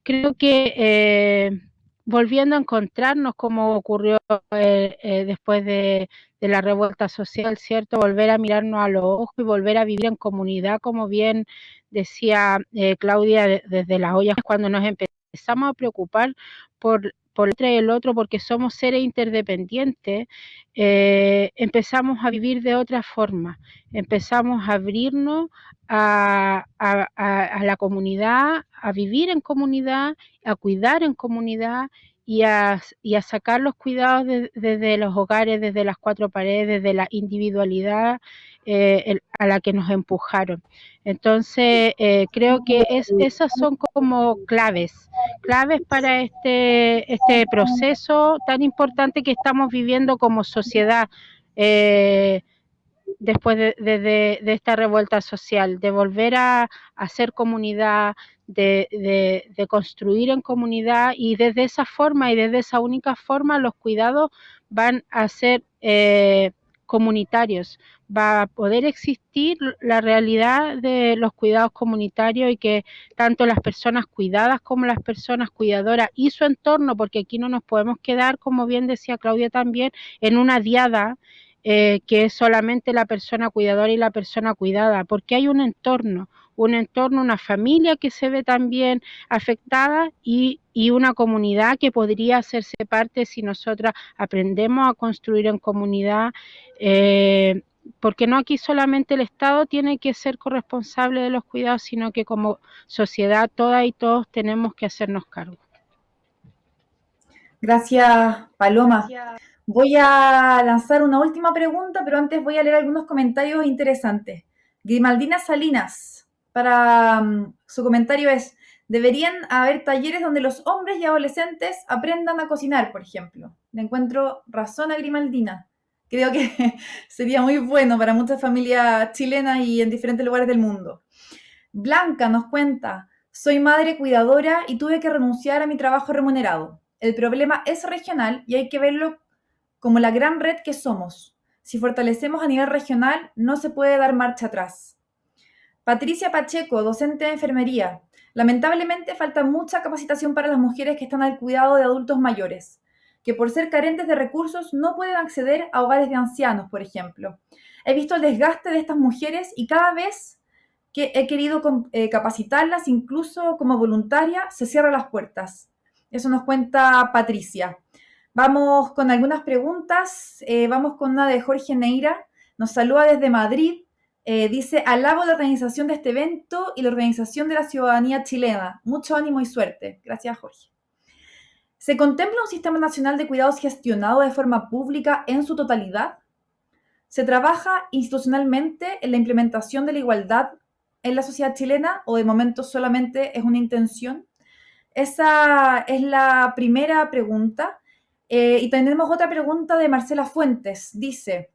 Creo que volviendo a encontrarnos como ocurrió eh, eh, después de, la revuelta social, ¿cierto? Volver a mirarnos a los ojos y volver a vivir en comunidad, como bien decía eh, Claudia desde las ollas, cuando nos empezamos a preocupar por por el otro, porque somos seres interdependientes, empezamos a vivir de otra forma, empezamos a abrirnos a, la comunidad, a vivir en comunidad, a cuidar en comunidad y a, sacar los cuidados desde los hogares, desde las cuatro paredes, desde la individualidad eh, a la que nos empujaron. Entonces, eh, creo que es, esas son como claves, claves para este, este proceso tan importante que estamos viviendo como sociedad. Eh, después de, esta revuelta social, de volver a, hacer comunidad, de, construir en comunidad y desde esa forma y desde esa única forma los cuidados van a ser eh, comunitarios, va a poder existir la realidad de los cuidados comunitarios y que tanto las personas cuidadas como las personas cuidadoras y su entorno, porque aquí no nos podemos quedar, como bien decía Claudia también, en una diada eh, que es solamente la persona cuidadora y la persona cuidada, porque hay un entorno, un entorno, una familia que se ve también afectada y, una comunidad que podría hacerse parte si nosotras aprendemos a construir en comunidad. Eh, porque no aquí solamente el Estado tiene que ser corresponsable de los cuidados, sino que como sociedad todas y todos tenemos que hacernos cargo. Gracias, Paloma. Voy a lanzar una última pregunta, pero antes voy a leer algunos comentarios interesantes. Grimaldina Salinas, para um, su comentario es, deberían haber talleres donde los hombres y adolescentes aprendan a cocinar, por ejemplo. Le encuentro razón a Grimaldina. Creo que sería muy bueno para muchas familias chilenas y en diferentes lugares del mundo. Blanca nos cuenta, soy madre cuidadora y tuve que renunciar a mi trabajo remunerado. El problema es regional y hay que verlo como la gran red que somos. Si fortalecemos a nivel regional, no se puede dar marcha atrás. Patricia Pacheco, docente de enfermería. Lamentablemente falta mucha capacitación para las mujeres que están al cuidado de adultos mayores, que por ser carentes de recursos no pueden acceder a hogares de ancianos, por ejemplo. He visto el desgaste de estas mujeres y cada vez que he querido eh, capacitarlas, incluso como voluntaria, se cierran las puertas. Eso nos cuenta Patricia. Vamos con algunas preguntas. Eh, vamos con una de Jorge Neira. Nos saluda desde Madrid. Eh, dice, alabo la organización de este evento y la organización de la ciudadanía chilena. Mucho ánimo y suerte. Gracias, Jorge. ¿Se contempla un sistema nacional de cuidados gestionado de forma pública en su totalidad? ¿Se trabaja institucionalmente en la implementación de la igualdad en la sociedad chilena o de momento solamente es una intención? Esa es la primera pregunta. Eh, y tenemos otra pregunta de Marcela Fuentes. Dice,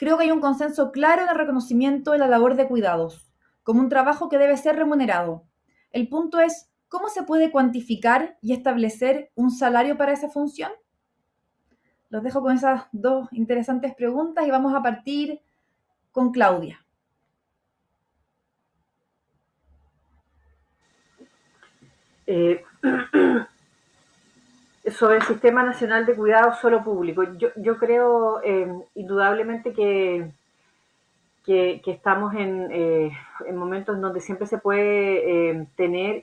creo que hay un consenso claro en el reconocimiento de la labor de cuidados como un trabajo que debe ser remunerado. El punto es, ¿cómo se puede cuantificar y establecer un salario para esa función? Los dejo con esas dos interesantes preguntas y vamos a partir con Claudia. Eh, sobre el Sistema Nacional de Cuidado Solo Público, yo, creo eh, indudablemente que, que, estamos eh, en, momentos en donde siempre se puede tener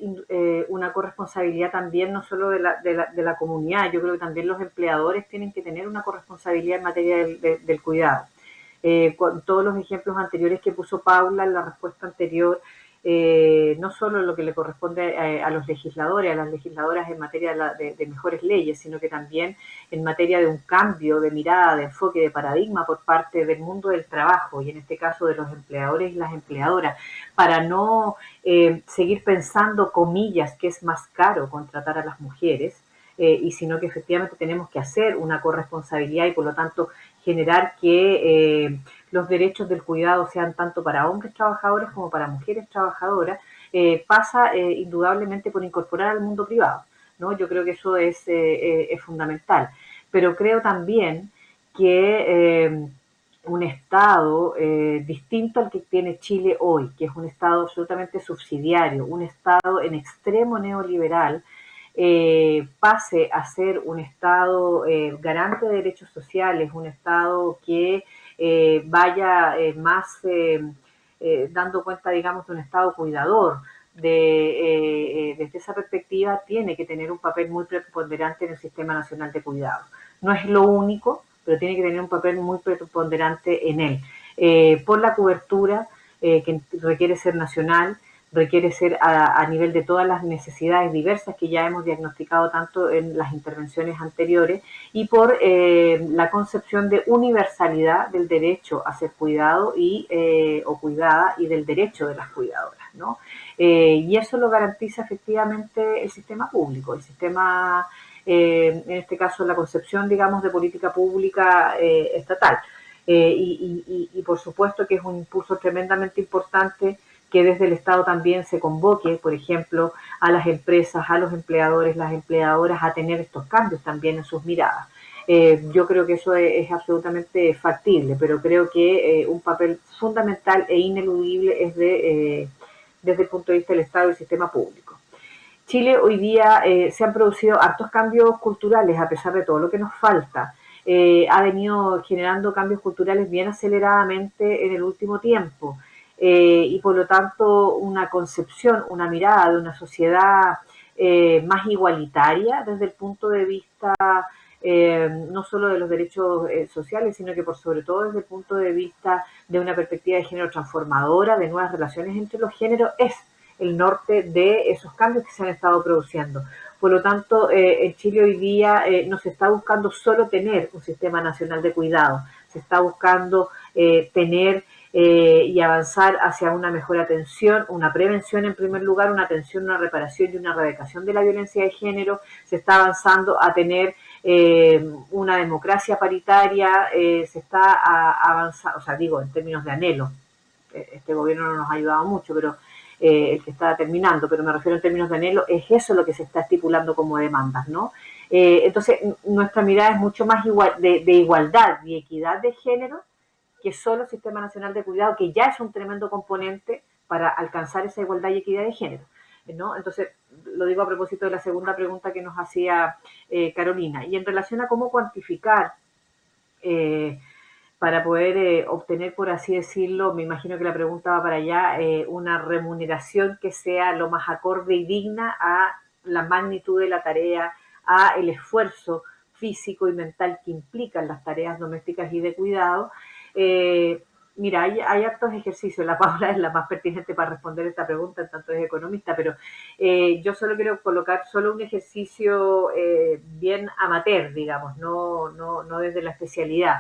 una corresponsabilidad también, no solo de la, de, la, comunidad, yo creo que también los empleadores tienen que tener una corresponsabilidad en materia del, del cuidado. con todos los ejemplos anteriores que puso Paula en la respuesta anterior, eh, no solo lo que le corresponde eh, a, los legisladores, a las legisladoras en materia de, mejores leyes, sino que también en materia de un cambio de mirada, de enfoque, de paradigma por parte del mundo del trabajo y en este caso de los empleadores y las empleadoras, para no eh, seguir pensando, comillas, que es más caro contratar a las mujeres, y sino que efectivamente tenemos que hacer una corresponsabilidad y por lo tanto generar que los derechos del cuidado sean tanto para hombres trabajadores como para mujeres trabajadoras, eh, pasa eh, indudablemente por incorporar al mundo privado. ¿no? Yo creo que eso es, eh, es fundamental. Pero creo también que un Estado distinto al que tiene Chile hoy, que es un Estado absolutamente subsidiario, un Estado en extremo neoliberal, pase a ser un Estado garante de derechos sociales, un Estado que eh, vaya eh, más eh, dando cuenta, digamos, de un Estado cuidador. De, desde esa perspectiva, tiene que tener un papel muy preponderante en el Sistema Nacional de Cuidado. No es lo único, pero tiene que tener un papel muy preponderante en él. por la cobertura que requiere ser nacional, requiere ser a, nivel de todas las necesidades diversas que ya hemos diagnosticado tanto en las intervenciones anteriores y por eh, la concepción de universalidad del derecho a ser cuidado y, eh, o cuidada y del derecho de las cuidadoras. ¿no? Eh, y eso lo garantiza efectivamente el sistema público, el sistema, en este caso la concepción, digamos, de política pública estatal. Y, y por supuesto que es un impulso tremendamente importante que desde el Estado también se convoque, por ejemplo, a las empresas, a los empleadores, las empleadoras a tener estos cambios también en sus miradas. Eh, yo creo que eso es, absolutamente factible, pero creo que eh, un papel fundamental e ineludible es de, eh, desde el punto de vista del Estado y del sistema público. Chile hoy día se han producido hartos cambios culturales a pesar de todo lo que nos falta. ha venido generando cambios culturales bien aceleradamente en el último tiempo. Eh, y por lo tanto una concepción, una mirada de una sociedad eh, más igualitaria desde el punto de vista eh, no solo de los derechos sociales, sino que por sobre todo desde el punto de vista de una perspectiva de género transformadora, de nuevas relaciones entre los géneros, es el norte de esos cambios que se han estado produciendo. Por lo tanto, eh, en Chile hoy día eh, no se está buscando solo tener un sistema nacional de cuidado, se está buscando eh, y avanzar hacia una mejor atención, una prevención en primer lugar, una atención, una reparación y una erradicación de la violencia de género, se está avanzando a tener una democracia paritaria, se está avanzando, o sea, digo, en términos de anhelo, este gobierno no nos ha ayudado mucho, pero eh, el que está terminando, pero me refiero en términos de anhelo, es eso lo que se está estipulando como demandas, ¿no? Eh, entonces, nuestra mirada es mucho más igual, de, igualdad y equidad de género que solo el Sistema Nacional de Cuidado, que ya es un tremendo componente para alcanzar esa igualdad y equidad de género. ¿no? Entonces, lo digo a propósito de la segunda pregunta que nos hacía eh, Carolina. Y en relación a cómo cuantificar para poder eh, obtener, por así decirlo, me imagino que la pregunta va para allá, eh, una remuneración que sea lo más acorde y digna a la magnitud de la tarea, a el esfuerzo físico y mental que implican las tareas domésticas y de cuidado. Eh, mira, hay, hay actos ejercicios, la Paula es la más pertinente para responder esta pregunta, en tanto es economista, pero yo solo quiero colocar solo un ejercicio bien amateur, digamos, no, desde la especialidad.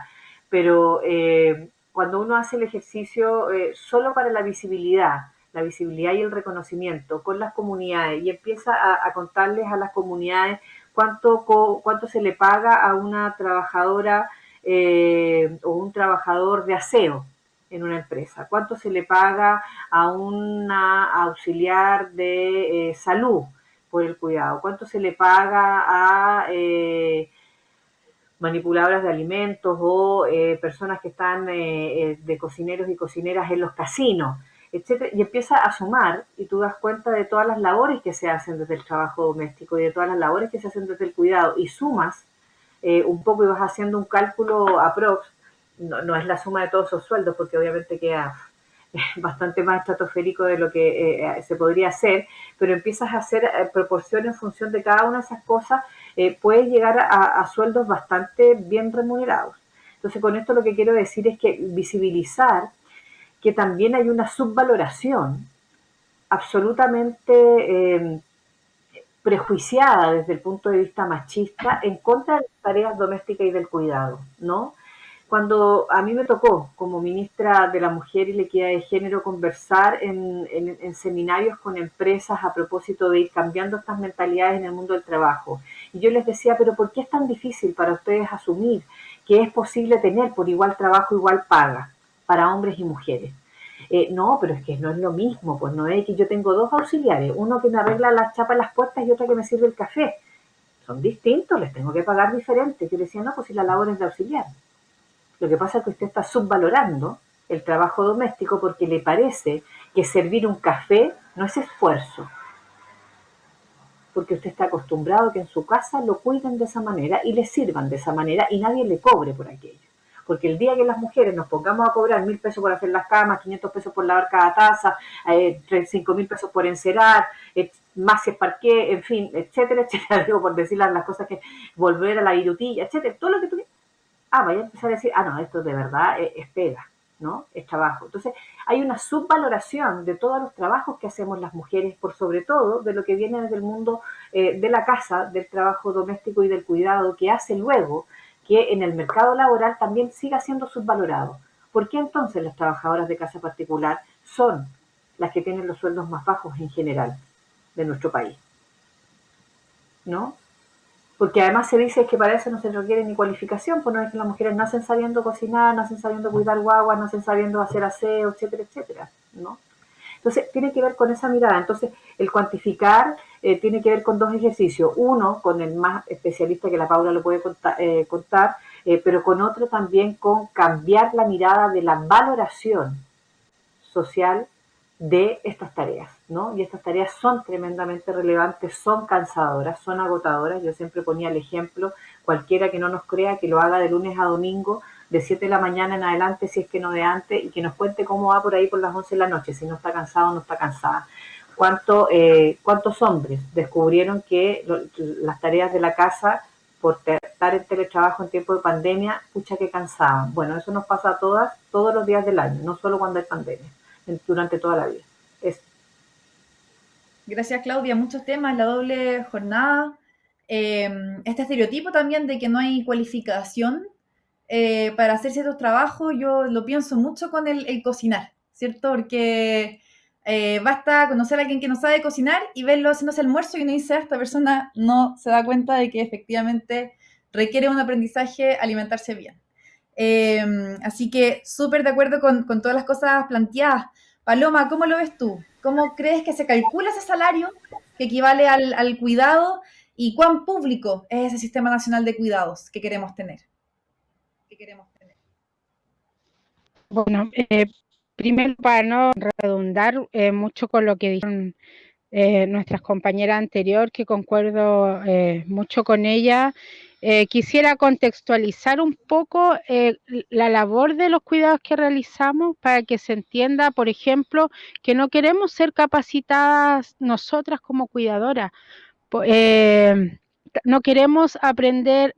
Pero eh, cuando uno hace el ejercicio eh, solo para la visibilidad, la visibilidad y el reconocimiento con las comunidades y empieza a, contarles a las comunidades cuánto, cuánto se le paga a una trabajadora eh, o un trabajador de aseo en una empresa, cuánto se le paga a una auxiliar de salud por el cuidado, cuánto se le paga a manipuladoras de alimentos o eh, personas que están eh, eh, de cocineros y cocineras en los casinos, etcétera, y empieza a sumar y tú das cuenta de todas las labores que se hacen desde el trabajo doméstico y de todas las labores que se hacen desde el cuidado y sumas un poco y vas haciendo un cálculo aprox, no, no es la suma de todos esos sueldos porque obviamente queda bastante más estratosférico de lo que se podría hacer, pero empiezas a hacer proporciones en función de cada una de esas cosas eh, puede llegar a, sueldos bastante bien remunerados. Entonces, con esto lo que quiero decir es que visibilizar que también hay una subvaloración absolutamente eh, prejuiciada desde el punto de vista machista en contra de las tareas domésticas y del cuidado, ¿no? Cuando a mí me tocó, como ministra de la Mujer y la Equidad de Género, conversar en, seminarios con empresas a propósito de ir cambiando estas mentalidades en el mundo del trabajo, y yo les decía, pero ¿por qué es tan difícil para ustedes asumir que es posible tener por igual trabajo, igual paga para hombres y mujeres? Eh, no, pero es que no es lo mismo, pues no es que yo tengo dos auxiliares, uno que me arregla las chapas las puertas y otro que me sirve el café. Son distintos, les tengo que pagar diferente. Yo decía, no, pues si la labor es de auxiliar. Lo que pasa es que usted está subvalorando el trabajo doméstico porque le parece que servir un café no es esfuerzo. Porque usted está acostumbrado a que en su casa lo cuiden de esa manera y le sirvan de esa manera y nadie le cobre por aquello. Porque el día que las mujeres nos pongamos a cobrar mil pesos por hacer las camas, 500 pesos por lavar cada taza, eh, cinco mil pesos por encerar, eh, más si es parqué, en fin, etcétera, etcétera, digo por decir las cosas que volver a la virutilla, etcétera, todo lo que tú ah, vaya a empezar a decir, ah, no, esto de verdad es, pega, ¿no? Es trabajo. Entonces, hay una subvaloración de todos los trabajos que hacemos las mujeres, por sobre todo de lo que viene desde el mundo eh, de la casa, del trabajo doméstico y del cuidado, que hace luego que en el mercado laboral también siga siendo subvalorado. ¿Por qué entonces las trabajadoras de casa particular son las que tienen los sueldos más bajos en general de nuestro país? ¿No? porque además se dice que para eso no se requiere ni cualificación, pues no es que las mujeres nacen sabiendo cocinar, nacen sabiendo cuidar guaguas, nacen sabiendo hacer aseo, etcétera, etcétera, ¿no? Entonces, tiene que ver con esa mirada. Entonces, el cuantificar eh, tiene que ver con dos ejercicios. Uno, con el más especialista que la Paula lo puede eh, contar, eh, pero con otro también con cambiar la mirada de la valoración social de estas tareas, ¿no? Y estas tareas son tremendamente relevantes, son cansadoras, son agotadoras. Yo siempre ponía el ejemplo, cualquiera que no nos crea que lo haga de lunes a domingo, de 7 de la mañana en adelante, si es que no de antes, y que nos cuente cómo va por ahí por las 11 de la noche, si no está cansado o no está cansada. ¿Cuánto, eh, ¿Cuántos hombres descubrieron que las tareas de la casa, por estar en teletrabajo en tiempo de pandemia, pucha que cansaban? Bueno, eso nos pasa a todas, todos los días del año, no solo cuando hay pandemia durante toda la vida. Gracias, Claudia. Muchos temas, la doble jornada, em, este estereotipo también de que no hay cualificación eh, para hacer ciertos trabajos, yo lo pienso mucho con el, cocinar, ¿cierto? Porque eh, basta conocer a alguien que no sabe cocinar y verlo haciéndose almuerzo y uno dice, ah, esta persona no se da cuenta de que efectivamente requiere un aprendizaje alimentarse bien. Em, así que súper de acuerdo con, con todas las cosas planteadas. Paloma, ¿cómo lo ves tú? ¿Cómo crees que se calcula ese salario que equivale al, cuidado y cuán público es ese sistema nacional de cuidados que queremos tener? Bueno, eh, primero para no redundar eh, mucho con lo que dijeron eh, nuestras compañeras anterior, que concuerdo mucho con ella, eh, quisiera contextualizar un poco eh, la labor de los cuidados que realizamos para que se entienda, por ejemplo, que no queremos ser capacitadas nosotras como cuidadoras. Eh, no queremos aprender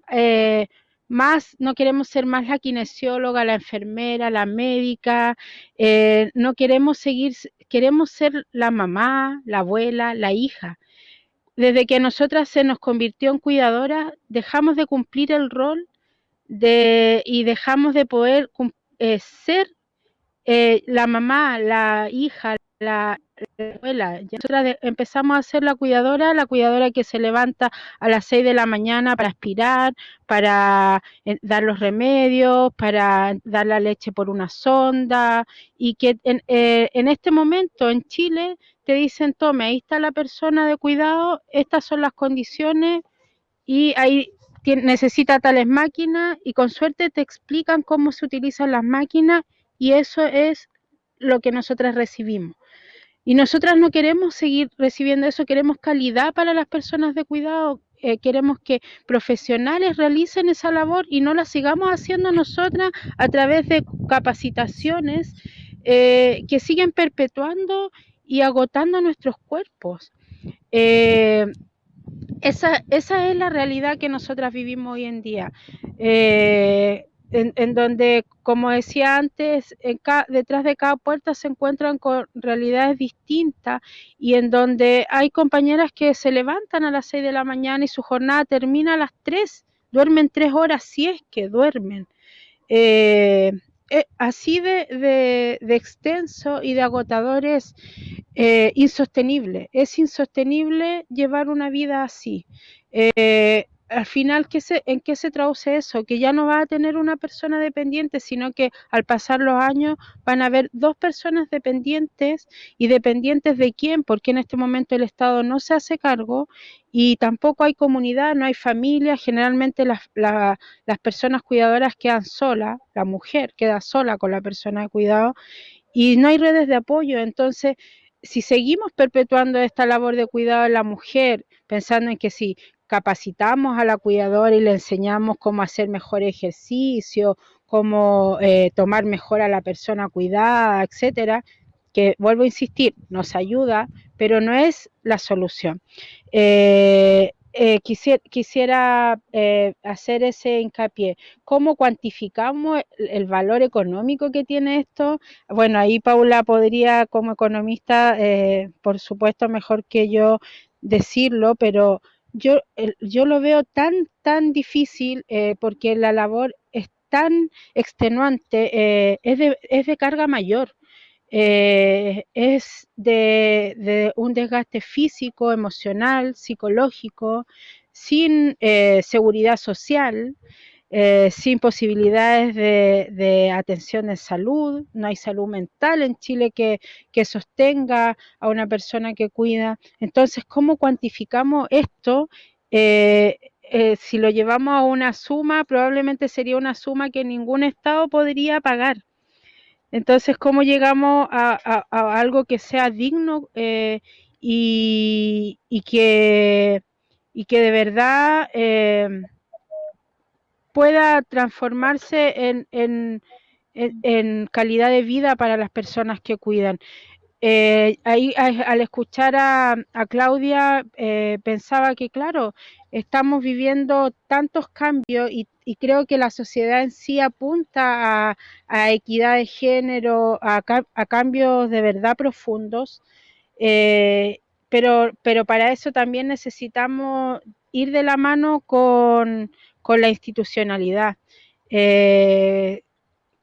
más, no queremos ser más la kinesióloga, la enfermera, la médica, no queremos seguir, queremos ser la mamá, la abuela, la hija. Desde que nosotras se nos convirtió en cuidadora, dejamos de cumplir el rol de, y dejamos de poder eh, ser eh, la mamá, la hija, la, Nosotras empezamos a ser la cuidadora, la cuidadora que se levanta a las 6 de la mañana para aspirar, para eh, dar los remedios, para dar la leche por una sonda y que en, en este momento en Chile te dicen, tome, ahí está la persona de cuidado, estas son las condiciones y ahí necesita tales máquinas y con suerte te explican cómo se utilizan las máquinas y eso es lo que nosotras recibimos. Y nosotras no queremos seguir recibiendo eso, queremos calidad para las personas de cuidado, eh, queremos que profesionales realicen esa labor y no la sigamos haciendo nosotras a través de capacitaciones eh, que siguen perpetuando y agotando nuestros cuerpos. Eh, esa, esa, es la realidad que nosotras vivimos hoy en día, en, donde, como decía antes, detrás de cada puerta se encuentran con realidades distintas y en donde hay compañeras que se levantan a las 6 de la mañana y su jornada termina a las 3, duermen 3 horas si es que duermen. Eh, eh, así de, extenso y de agotador es eh, insostenible. Es insostenible llevar una vida así. Al final, ¿qué se, ¿en qué se traduce eso? Que ya no va a tener una persona dependiente, sino que al pasar los años van a haber dos personas dependientes y dependientes de quién, porque en este momento el Estado no se hace cargo y tampoco hay comunidad, no hay familia, generalmente las, las personas cuidadoras quedan solas, la mujer queda sola con la persona de cuidado y no hay redes de apoyo, entonces si seguimos perpetuando esta labor de cuidado de la mujer, pensando en que si capacitamos a la cuidadora y le enseñamos cómo hacer mejor ejercicio, cómo eh, tomar mejor a la persona cuidada, etcétera, que vuelvo a insistir, nos ayuda, pero no es la solución. Eh, eh, quisiera, quisiera hacer ese hincapié. ¿Cómo cuantificamos el, valor económico que tiene esto? Bueno, ahí Paula podría, como economista, por supuesto, mejor que yo decirlo, pero yo, yo lo veo tan, tan difícil eh, porque la labor es tan extenuante, eh, es, de, es, de, carga mayor, eh, es de, de, un desgaste físico, emocional, psicológico, sin seguridad social. Eh, sin posibilidades de, atención de salud, no hay salud mental en Chile que, sostenga a una persona que cuida. Entonces, ¿cómo cuantificamos esto? Eh, eh, si lo llevamos a una suma, probablemente sería una suma que ningún Estado podría pagar. Entonces, ¿cómo llegamos a, algo que sea digno y, que, y que de verdad pueda transformarse en, calidad de vida para las personas que cuidan. Eh, ahí al escuchar a, Claudia eh, pensaba que claro, estamos viviendo tantos cambios y, creo que la sociedad en sí apunta a, equidad de género, a, cambios de verdad profundos, eh, pero, pero para eso también necesitamos ir de la mano con, con la institucionalidad. Eh,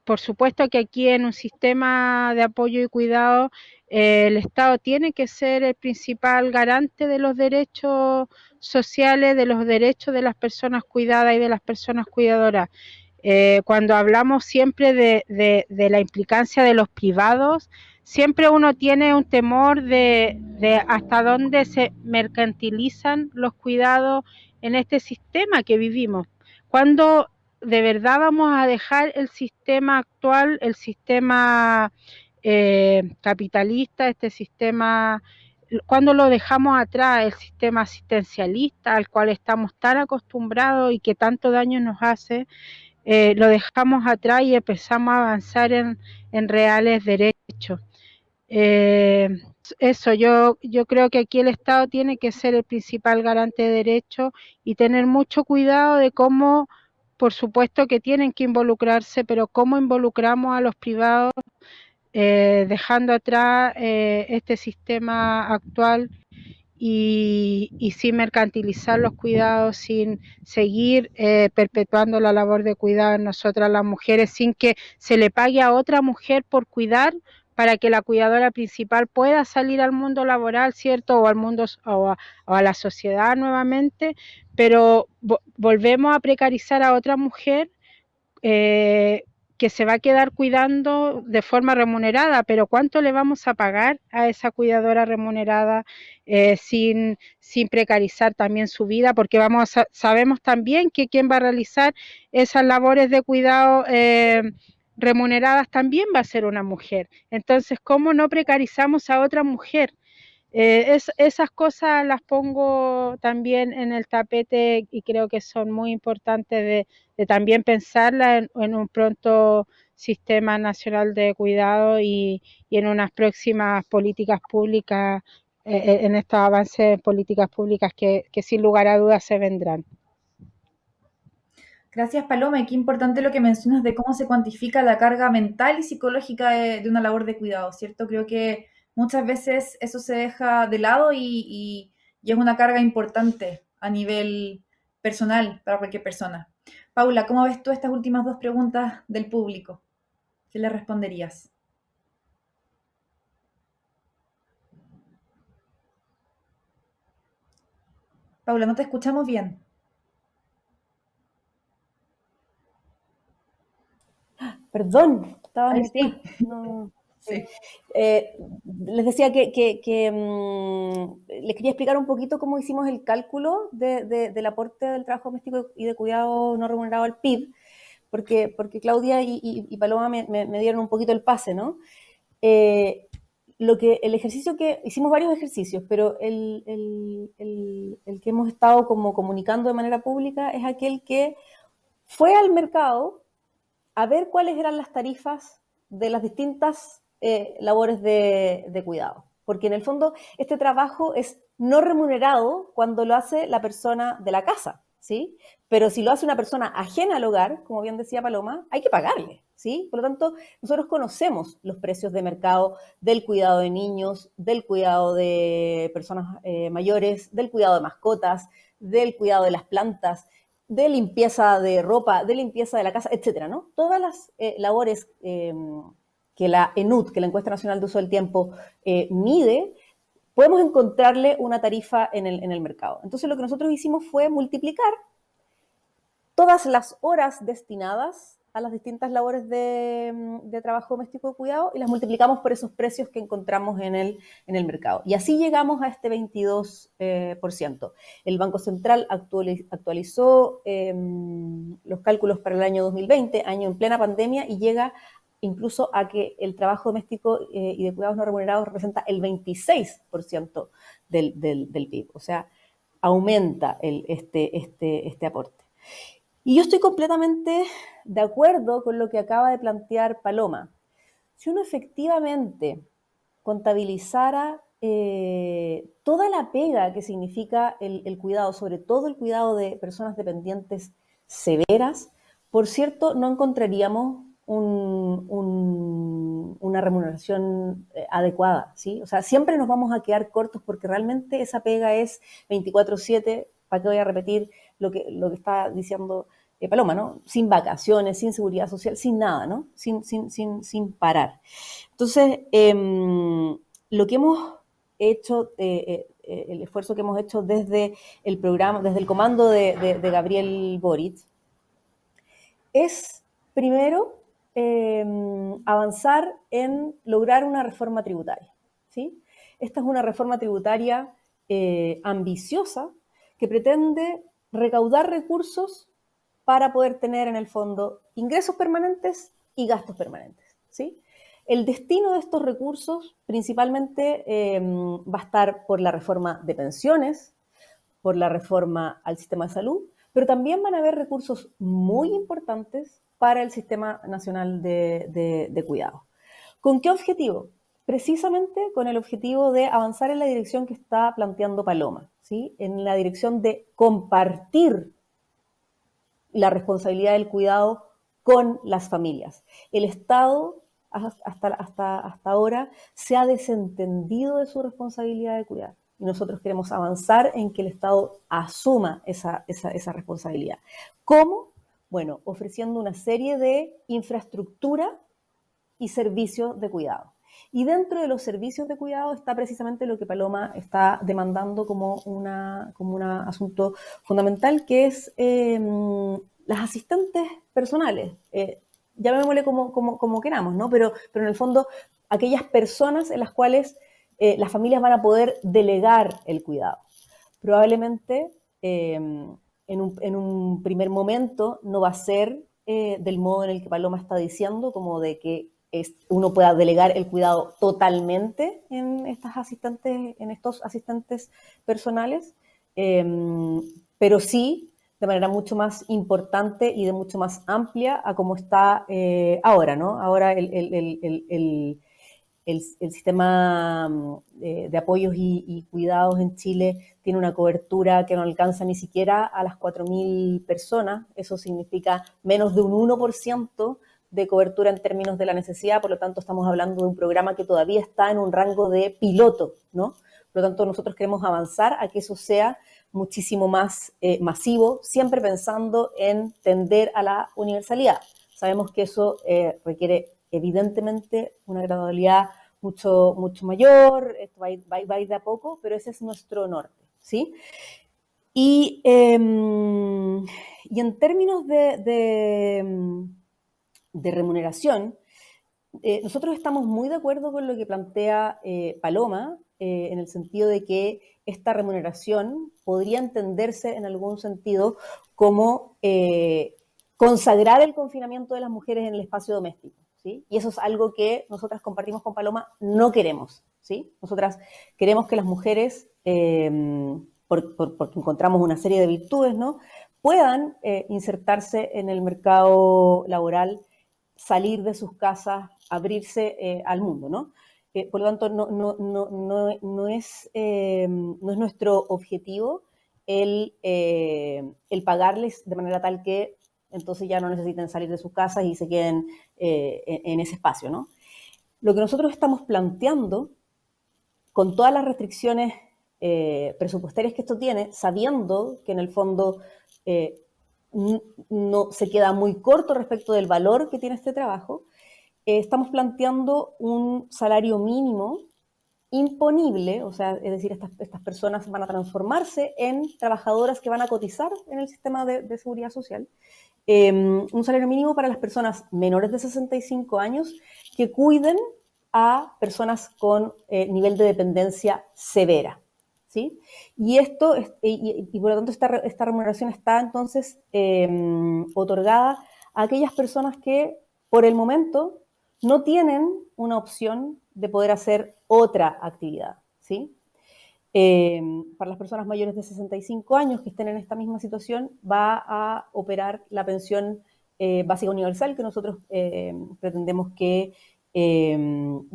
por supuesto que aquí en un sistema de apoyo y cuidado eh, el Estado tiene que ser el principal garante de los derechos sociales, de los derechos de las personas cuidadas y de las personas cuidadoras. Eh, cuando hablamos siempre de, la implicancia de los privados, siempre uno tiene un temor de, de hasta dónde se mercantilizan los cuidados en este sistema que vivimos. Cuando de verdad vamos a dejar el sistema actual, el sistema eh, capitalista, este sistema, cuando lo dejamos atrás, el sistema asistencialista al cual estamos tan acostumbrados y que tanto daño nos hace, eh, lo dejamos atrás y empezamos a avanzar en, reales derechos. Eh, eso, yo, yo creo que aquí el Estado tiene que ser el principal garante de derechos y tener mucho cuidado de cómo, por supuesto que tienen que involucrarse, pero cómo involucramos a los privados eh, dejando atrás eh, este sistema actual y, sin mercantilizar los cuidados, sin seguir eh, perpetuando la labor de cuidado en nosotras las mujeres, sin que se le pague a otra mujer por cuidar para que la cuidadora principal pueda salir al mundo laboral, ¿cierto? O al mundo o a, la sociedad nuevamente, pero volvemos a precarizar a otra mujer que se va a quedar cuidando de forma remunerada, pero ¿cuánto le vamos a pagar a esa cuidadora remunerada eh, sin, sin precarizar también su vida? Porque vamos sabemos también que quien va a realizar esas labores de cuidado eh, remuneradas también va a ser una mujer. Entonces, ¿cómo no precarizamos a otra mujer? Eh, esas cosas las pongo también en el tapete y creo que son muy importantes de, también pensarla en, un pronto sistema nacional de cuidado y, en unas próximas políticas públicas, eh, eh, en estos avances en políticas públicas que, sin lugar a dudas se vendrán. Gracias, Paloma. Y qué importante lo que mencionas de cómo se cuantifica la carga mental y psicológica de, de una labor de cuidado, ¿cierto? Creo que muchas veces eso se deja de lado y, es una carga importante a nivel personal para cualquier persona. Paula, ¿cómo ves tú estas últimas dos preguntas del público? ¿Qué le responderías? Paula, no te escuchamos bien. Perdón, estaba en no, eh, les decía que, mm, les quería explicar un poquito cómo hicimos el cálculo del aporte del trabajo doméstico y de cuidado no remunerado al PIB, porque, porque Claudia y, Paloma me, dieron un poquito el pase, ¿no? Eh, lo que, el ejercicio que, hicimos varios ejercicios, pero el, el que hemos estado como comunicando de manera pública es aquel que fue al mercado a ver cuáles eran las tarifas de las distintas eh, labores de, cuidado. Porque en el fondo este trabajo es no remunerado cuando lo hace la persona de la casa, ¿sí? Pero si lo hace una persona ajena al hogar, como bien decía Paloma, hay que pagarle, ¿sí? Por lo tanto, nosotros conocemos los precios de mercado del cuidado de niños, del cuidado de personas eh, mayores, del cuidado de mascotas, del cuidado de las plantas, de limpieza de ropa, de limpieza de la casa, etcétera, ¿no? Todas las eh, labores em, que la ENUT, que la Encuesta Nacional de Uso del Tiempo, eh, mide, podemos encontrarle una tarifa en el, en el mercado. Entonces lo que nosotros hicimos fue multiplicar todas las horas destinadas a las distintas labores de, de, trabajo doméstico de cuidado y las multiplicamos por esos precios que encontramos en el, en el mercado. Y así llegamos a este 22%. Eh, el Banco Central actualizó em, los cálculos para el año 2020, año en plena pandemia, y llega incluso a que el trabajo doméstico eh, y de cuidados no remunerados representa el 26% del, del, PIB. O sea, aumenta este, este, este aporte. Y yo estoy completamente de acuerdo con lo que acaba de plantear Paloma. Si uno efectivamente contabilizara eh, toda la pega que significa el, cuidado, sobre todo el cuidado de personas dependientes severas, por cierto, no encontraríamos una remuneración eh, adecuada, ¿sí? O sea, siempre nos vamos a quedar cortos porque realmente esa pega es 24/7, ¿para qué voy a repetir lo que, está diciendo eh, Paloma, ¿no? Sin vacaciones, sin seguridad social, sin nada, ¿no? Sin, sin, sin, sin parar. Entonces, em, lo que hemos hecho, eh, el esfuerzo que hemos hecho desde el programa, desde el comando de, de Gabriel Boric, es primero Em, avanzar en lograr una reforma tributaria. ¿sí? Esta es una reforma tributaria eh, ambiciosa que pretende recaudar recursos para poder tener en el fondo ingresos permanentes y gastos permanentes. ¿sí? El destino de estos recursos principalmente em, va a estar por la reforma de pensiones, por la reforma al sistema de salud, pero también van a haber recursos muy importantes para el Sistema Nacional de, Cuidado. ¿Con qué objetivo? Precisamente con el objetivo de avanzar en la dirección que está planteando Paloma, ¿sí? en la dirección de compartir la responsabilidad del cuidado con las familias. El Estado hasta, hasta, hasta ahora se ha desentendido de su responsabilidad de cuidar. Y nosotros queremos avanzar en que el Estado asuma esa, esa, esa responsabilidad. ¿Cómo? Bueno, ofreciendo una serie de infraestructura y servicios de cuidado. Y dentro de los servicios de cuidado está precisamente lo que Paloma está demandando como, una, como un asunto fundamental, que es em, las asistentes personales. Eh, llamémosle como, como, como, queramos, ¿no? Pero, pero en el fondo, aquellas personas en las cuales eh, las familias van a poder delegar el cuidado. Probablemente em, en un, primer momento no va a ser eh, del modo en el que Paloma está diciendo, como de que uno pueda delegar el cuidado totalmente en estas asistentes, en estos asistentes personales, em, pero sí de manera mucho más importante y de mucho más amplia a como está eh, ahora, ¿no? Ahora el, el, sistema mm, de, apoyos y, cuidados en Chile tiene una cobertura que no alcanza ni siquiera a las 4.000 personas. Eso significa menos de un 1% de cobertura en términos de la necesidad. Por lo tanto, estamos hablando de un programa que todavía está en un rango de piloto, ¿no? Por lo tanto, nosotros queremos avanzar a que eso sea muchísimo más eh, masivo, siempre pensando en tender a la universalidad. Sabemos que eso eh, requiere evidentemente una gradualidad mucho, mucho mayor, esto va a, ir, va, ir, de a poco, pero ese es nuestro norte, ¿sí? Y, em, y en términos de, de, remuneración, eh, nosotros estamos muy de acuerdo con lo que plantea eh, Paloma, eh, en el sentido de que esta remuneración podría entenderse en algún sentido como consagrar el confinamiento de las mujeres en el espacio doméstico. Y eso es algo que nosotras compartimos con Paloma, no queremos, ¿sí? Nosotras queremos que las mujeres, eh, porque encontramos una serie de virtudes, ¿no? Puedan insertarse en el mercado laboral, salir de sus casas, abrirse eh, al mundo, ¿no? por lo tanto, no, no, no, no es, no es nuestro objetivo el, el pagarles de manera tal que entonces ya no necesiten salir de sus casas y se queden eh, en ese espacio, ¿no? Lo que nosotros estamos planteando, con todas las restricciones eh, presupuestarias que esto tiene, sabiendo que en el fondo eh, no se queda muy corto respecto del valor que tiene este trabajo, estamos planteando un salario mínimo imponible, o sea, es decir, estas, estas, personas van a transformarse en trabajadoras que van a cotizar en el sistema de seguridad social, Em, un salario mínimo para las personas menores de 65 años que cuiden a personas con eh, nivel de dependencia severa. ¿Sí? Y, esto, y, por lo tanto esta, esta remuneración está entonces em, otorgada a aquellas personas que por el momento no tienen una opción de poder hacer otra actividad. ¿sí? Eh, para las personas mayores de 65 años que estén en esta misma situación, va a operar la pensión eh, básica universal que nosotros eh, pretendemos que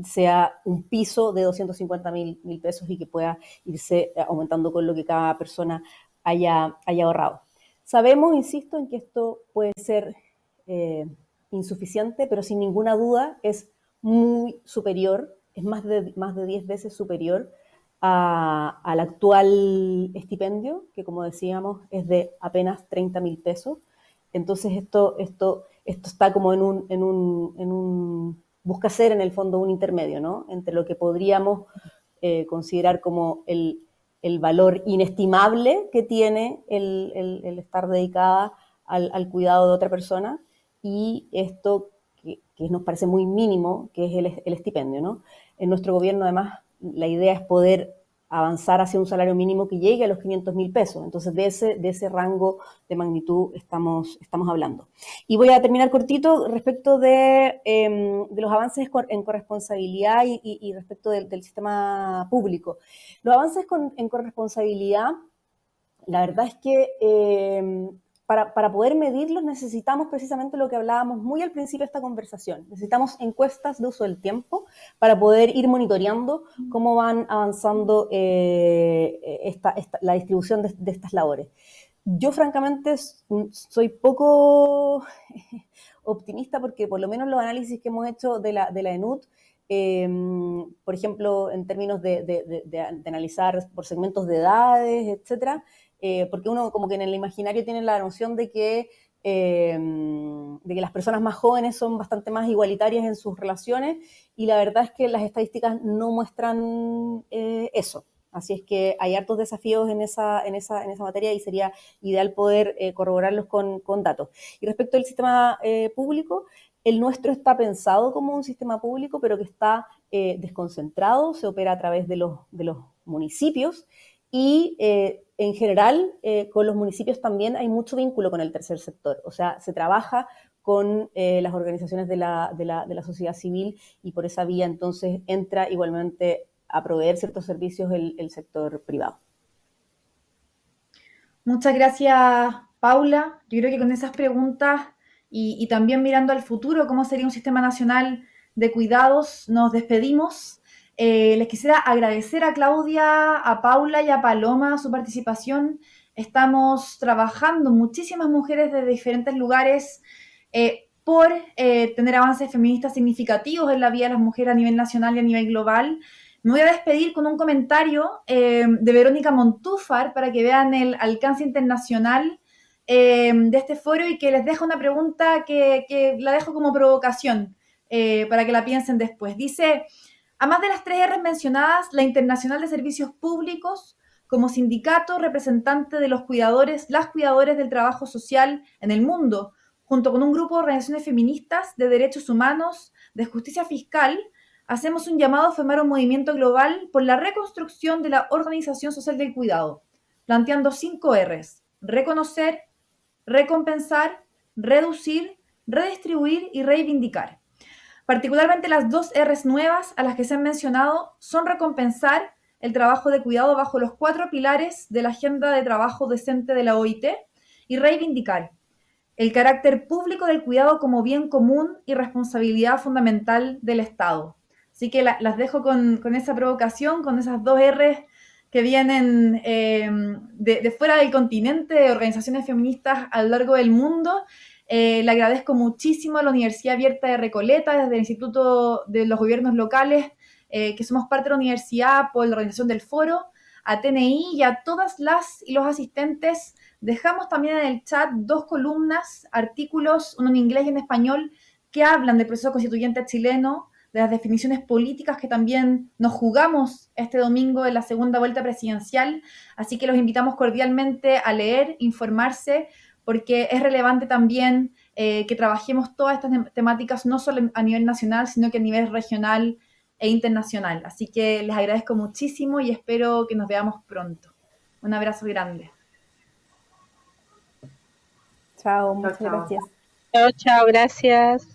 sea un piso de 250 mil, pesos y que pueda irse aumentando con lo que cada persona haya, haya ahorrado. Sabemos, insisto, en que esto puede ser insuficiente, pero sin ninguna duda es muy superior, es más de, más de 10 veces superior al actual estipendio, que como decíamos es de apenas 30 mil pesos. Entonces esto, esto, esto está como en un, en un, en un, busca ser en el fondo un intermedio, ¿no? Entre lo que podríamos eh, considerar como el, el, valor inestimable que tiene el, el, estar dedicada al, al, cuidado de otra persona y esto que, que, nos parece muy mínimo, que es el, estipendio, ¿no? En nuestro gobierno, además, la idea es poder avanzar hacia un salario mínimo que llegue a los 500 mil pesos. Entonces, de ese, de ese rango de magnitud estamos, estamos hablando. Y voy a terminar cortito respecto de, em, los avances en corresponsabilidad y, respecto del, sistema público. Los avances en corresponsabilidad, la verdad es que em, para, poder medirlos necesitamos precisamente lo que hablábamos muy al principio de esta conversación. Necesitamos encuestas de uso del tiempo para poder ir monitoreando cómo van avanzando eh, la distribución de, estas labores. Yo francamente soy poco optimista porque por lo menos los análisis que hemos hecho de la, de la ENUT em, por ejemplo, en términos de, de, analizar por segmentos de edades, etcétera, eh, porque uno como que en el imaginario tiene la noción de que, eh, de que las personas más jóvenes son bastante más igualitarias en sus relaciones y la verdad es que las estadísticas no muestran eh, eso. Así es que hay hartos desafíos en esa, en esa, en esa materia y sería ideal poder corroborarlos con, con, datos. Y respecto al sistema público, el nuestro está pensado como un sistema público, pero que está desconcentrado, se opera a través de los, de los municipios y en general, eh, con los municipios también hay mucho vínculo con el tercer sector. O sea, se trabaja con eh, las organizaciones de la, de, la, de la, sociedad civil y por esa vía entonces entra igualmente a proveer ciertos servicios el, el sector privado. Muchas gracias, Paula. Yo creo que con esas preguntas y también mirando al futuro, cómo sería un sistema nacional de cuidados, nos despedimos. Eh, les quisiera agradecer a Claudia, a Paula y a Paloma su participación. Estamos trabajando muchísimas mujeres de diferentes lugares eh, por eh, tener avances feministas significativos en la vida de las mujeres a nivel nacional y a nivel global. Me voy a despedir con un comentario de Verónica Montúfar para que vean el alcance internacional de este foro y que les dejo una pregunta que, que la dejo como provocación para que la piensen después. Dice, Además de las tres R mencionadas, la Internacional de Servicios Públicos, como sindicato representante de los cuidadores, las cuidadoras del trabajo social en el mundo, junto con un grupo de organizaciones feministas de derechos humanos, de justicia fiscal, hacemos un llamado a formar un movimiento global por la reconstrucción de la organización social del cuidado, planteando cinco Rs, reconocer, recompensar, reducir, redistribuir y reivindicar. Particularmente las dos Rs nuevas a las que se han mencionado son recompensar el trabajo de cuidado bajo los cuatro pilares de la Agenda de Trabajo Decente de la OIT y reivindicar el carácter público del cuidado como bien común y responsabilidad fundamental del Estado. Así que las dejo con, esa provocación, con esas dos Rs que vienen eh, de, de, fuera del continente, de organizaciones feministas a lo largo del mundo eh, le agradezco muchísimo a la Universidad Abierta de Recoleta, desde el Instituto de los Gobiernos Locales, eh, que somos parte de la universidad por la organización del foro, a TNI y a todas las y los asistentes. Dejamos también en el chat dos columnas, artículos, uno en inglés y en español, que hablan del proceso constituyente chileno, de las definiciones políticas que también nos jugamos este domingo en la segunda vuelta presidencial. Así que los invitamos cordialmente a leer, informarse, porque es relevante también eh, que trabajemos todas estas temáticas no solo a nivel nacional, sino que a nivel regional e internacional. Así que les agradezco muchísimo y espero que nos veamos pronto. Un abrazo grande. Chao, muchas gracias. Chao, chao, gracias.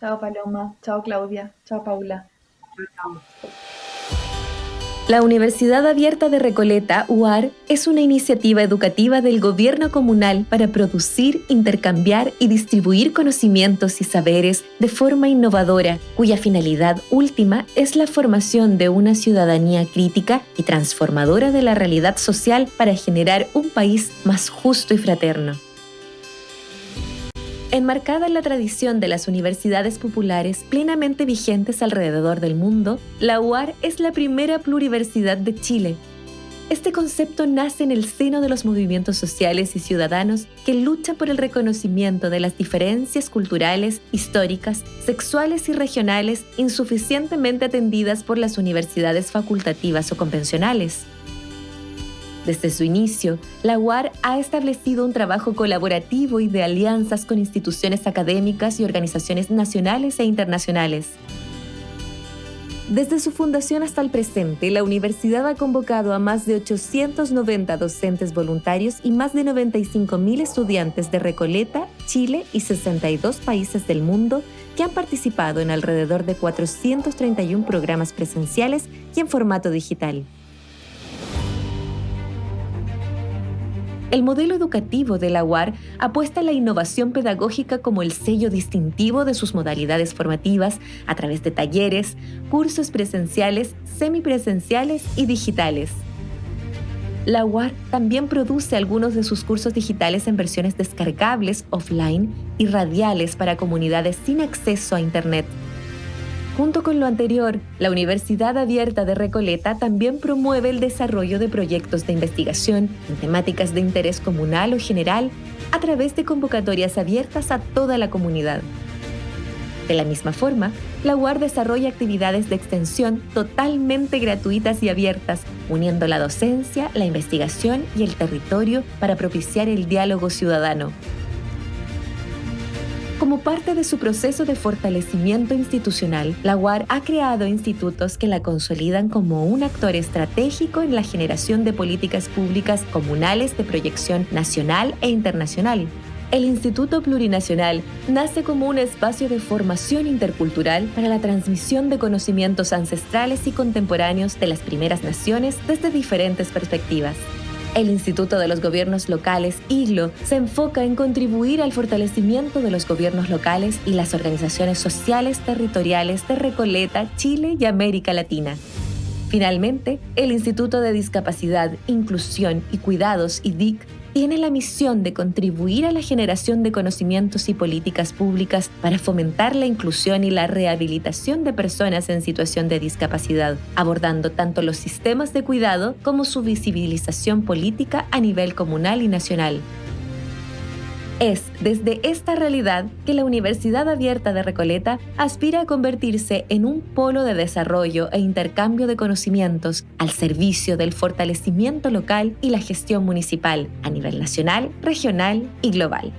Chao Paloma, chao Claudia, chao Paula. Chao. La Universidad Abierta de Recoleta, UAR, es una iniciativa educativa del gobierno comunal para producir, intercambiar y distribuir conocimientos y saberes de forma innovadora, cuya finalidad última es la formación de una ciudadanía crítica y transformadora de la realidad social para generar un país más justo y fraterno. Enmarcada en la tradición de las universidades populares plenamente vigentes alrededor del mundo, la UAR es la primera pluriversidad de Chile. Este concepto nace en el seno de los movimientos sociales y ciudadanos que luchan por el reconocimiento de las diferencias culturales, históricas, sexuales y regionales insuficientemente atendidas por las universidades facultativas o convencionales. Desde su inicio, la UAR ha establecido un trabajo colaborativo y de alianzas con instituciones académicas y organizaciones nacionales e internacionales. Desde su fundación hasta el presente, la universidad ha convocado a más de 890 docentes voluntarios y más de 95.000 estudiantes de Recoleta, Chile y 62 países del mundo que han participado en alrededor de 431 programas presenciales y en formato digital. El modelo educativo de la UAR apuesta a la innovación pedagógica como el sello distintivo de sus modalidades formativas a través de talleres, cursos presenciales, semipresenciales y digitales. La UAR también produce algunos de sus cursos digitales en versiones descargables offline y radiales para comunidades sin acceso a Internet. Junto con lo anterior, la Universidad Abierta de Recoleta también promueve el desarrollo de proyectos de investigación en temáticas de interés comunal o general a través de convocatorias abiertas a toda la comunidad. De la misma forma, la UAR desarrolla actividades de extensión totalmente gratuitas y abiertas, uniendo la docencia, la investigación y el territorio para propiciar el diálogo ciudadano. Como parte de su proceso de fortalecimiento institucional, la UAR ha creado institutos que la consolidan como un actor estratégico en la generación de políticas públicas comunales de proyección nacional e internacional. El Instituto Plurinacional nace como un espacio de formación intercultural para la transmisión de conocimientos ancestrales y contemporáneos de las primeras naciones desde diferentes perspectivas. El Instituto de los Gobiernos Locales, IGLO, se enfoca en contribuir al fortalecimiento de los gobiernos locales y las organizaciones sociales territoriales de Recoleta, Chile y América Latina. Finalmente, el Instituto de Discapacidad, Inclusión y Cuidados, IDIC, tiene la misión de contribuir a la generación de conocimientos y políticas públicas para fomentar la inclusión y la rehabilitación de personas en situación de discapacidad, abordando tanto los sistemas de cuidado como su visibilización política a nivel comunal y nacional. Es desde esta realidad que la Universidad Abierta de Recoleta aspira a convertirse en un polo de desarrollo e intercambio de conocimientos al servicio del fortalecimiento local y la gestión municipal a nivel nacional, regional y global.